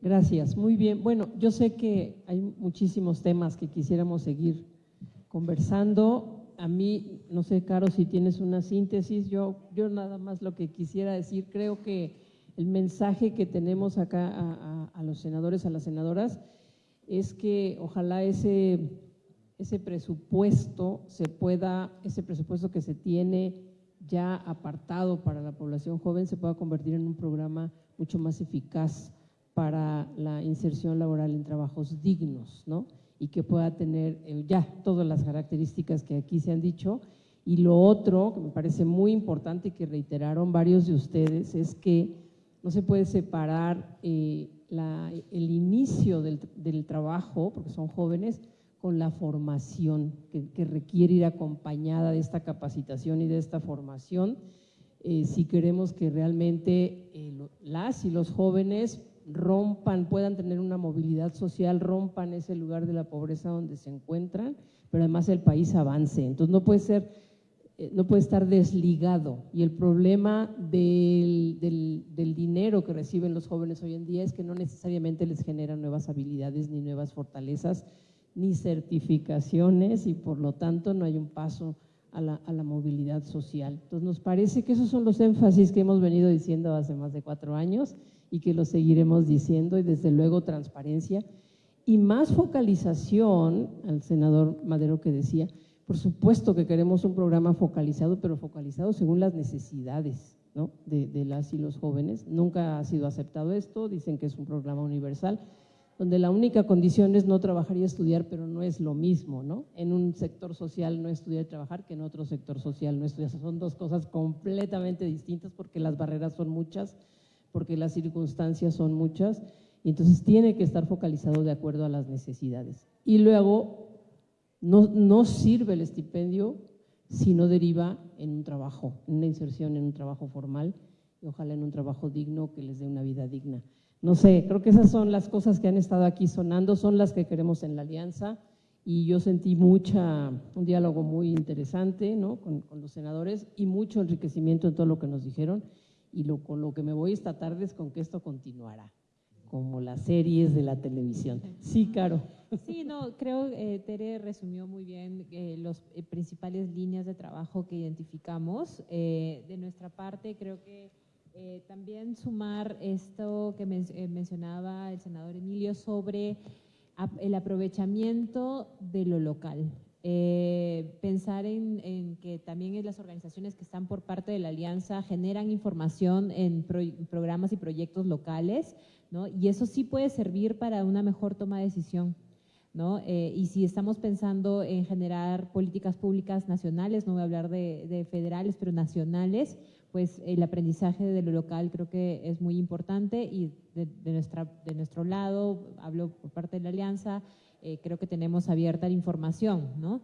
Gracias, muy bien. Bueno, yo sé que hay muchísimos temas que quisiéramos seguir conversando. A mí, no sé, Caro, si tienes una síntesis, yo, yo nada más lo que quisiera decir, creo que el mensaje que tenemos acá a, a, a los senadores, a las senadoras, es que ojalá ese, ese presupuesto se pueda, ese presupuesto que se tiene ya apartado para la población joven se pueda convertir en un programa mucho más eficaz para la inserción laboral en trabajos dignos, ¿no? y que pueda tener ya todas las características que aquí se han dicho. Y lo otro, que me parece muy importante y que reiteraron varios de ustedes, es que no se puede separar eh, el inicio del, trabajo, porque son jóvenes, con la formación que, que, requiere ir acompañada de esta capacitación y de esta formación, eh, si queremos que realmente eh, las y los jóvenes rompan, puedan tener una movilidad social, rompan ese lugar de la pobreza donde se encuentran, pero además el país avance. Entonces no puede ser, eh, no puede estar desligado. Y el problema del, del, dinero que reciben los jóvenes hoy en día es que no necesariamente les genera nuevas habilidades, ni nuevas fortalezas, ni certificaciones, y por lo tanto no hay un paso a la, a la, movilidad social. Entonces nos parece que esos son los énfasis que hemos venido diciendo hace más de cuatro años y que lo seguiremos diciendo y desde luego transparencia y más focalización, al senador Madero que decía, por supuesto que queremos un programa focalizado, pero focalizado según las necesidades ¿no? de, de las y los jóvenes. Nunca ha sido aceptado esto, dicen que es un programa universal, donde la única condición es no trabajar y estudiar, pero no es lo mismo, ¿no? En un sector social no estudiar y trabajar que en otro sector social no estudiar. Son dos cosas completamente distintas porque las barreras son muchas, porque las circunstancias son muchas, y entonces tiene que estar focalizado de acuerdo a las necesidades. Y luego, no, no sirve el estipendio si no deriva en un trabajo, en una inserción en un trabajo formal, y ojalá en un trabajo digno que les dé una vida digna. No sé, creo que esas son las cosas que han estado aquí sonando, son las que queremos en la alianza y yo sentí mucha, un diálogo muy interesante ¿no? con, con los senadores y mucho enriquecimiento en todo lo que nos dijeron y lo, con lo que me voy esta tarde es con que esto continuará, como las series de la televisión. Sí, Caro. Sí, no, creo eh, Tere resumió muy bien eh, las eh, principales líneas de trabajo que identificamos. Eh, de nuestra parte, creo que también sumar esto que men- mencionaba el senador Emilio sobre el aprovechamiento de lo local. Eh, pensar en, que también las organizaciones que están por parte de la alianza generan información en pro- programas y proyectos locales, ¿no? Y eso sí puede servir para una mejor toma de decisión. ¿no? Eh, y si estamos pensando en generar políticas públicas nacionales, no voy a hablar de, de federales, pero nacionales, pues el aprendizaje de lo local creo que es muy importante y de, de nuestra, de nuestro lado, hablo por parte de la alianza, eh, creo que tenemos abierta la información, ¿no?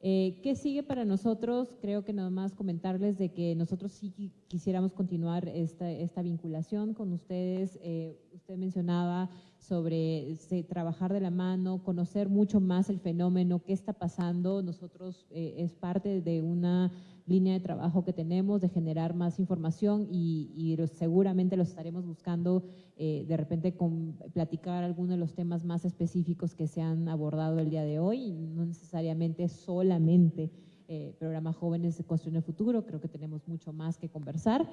Eh, ¿Qué sigue para nosotros? Creo que nada más comentarles de que nosotros sí qui- quisiéramos continuar esta, esta vinculación con ustedes. Eh, usted mencionaba sobre trabajar de la mano, conocer mucho más el fenómeno, qué está pasando. Nosotros es parte de una línea de trabajo que tenemos de generar más información y, seguramente lo estaremos buscando eh, de repente con platicar algunos de los temas más específicos que se han abordado el día de hoy, no necesariamente solamente eh, programa Jóvenes de Construyendo el Futuro, creo que tenemos mucho más que conversar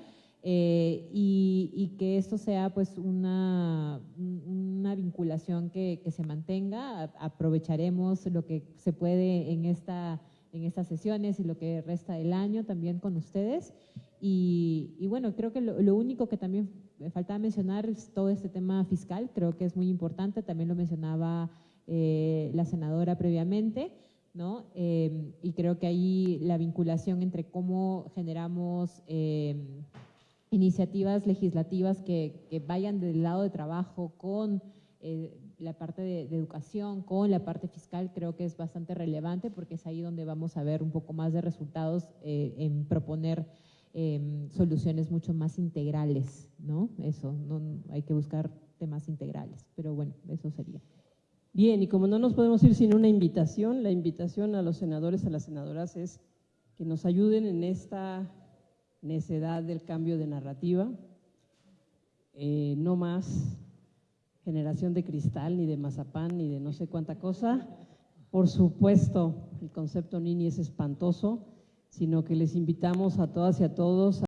eh, y, que esto sea pues una, un- una vinculación que, se mantenga, aprovecharemos lo que se puede en, esta, en estas sesiones y lo que resta del año también con ustedes. Y, bueno, creo que lo, único que también me faltaba mencionar es todo este tema fiscal, creo que es muy importante, también lo mencionaba eh, la senadora previamente, ¿no? Eh, y creo que ahí la vinculación entre cómo generamos eh, iniciativas legislativas que, vayan del lado de trabajo con la parte de, educación, con la parte fiscal, creo que es bastante relevante porque es ahí donde vamos a ver un poco más de resultados eh, en proponer eh, soluciones mucho más integrales, ¿no? Eso, no, hay que buscar temas integrales, pero bueno, eso sería. Bien, y como no nos podemos ir sin una invitación, la invitación a los senadores, a las senadoras es que nos ayuden en esta necedad del cambio de narrativa. Eh, no más generación de cristal, ni de mazapán, ni de no sé cuánta cosa. Por supuesto, el concepto Nini es espantoso, sino que les invitamos a todas y a todos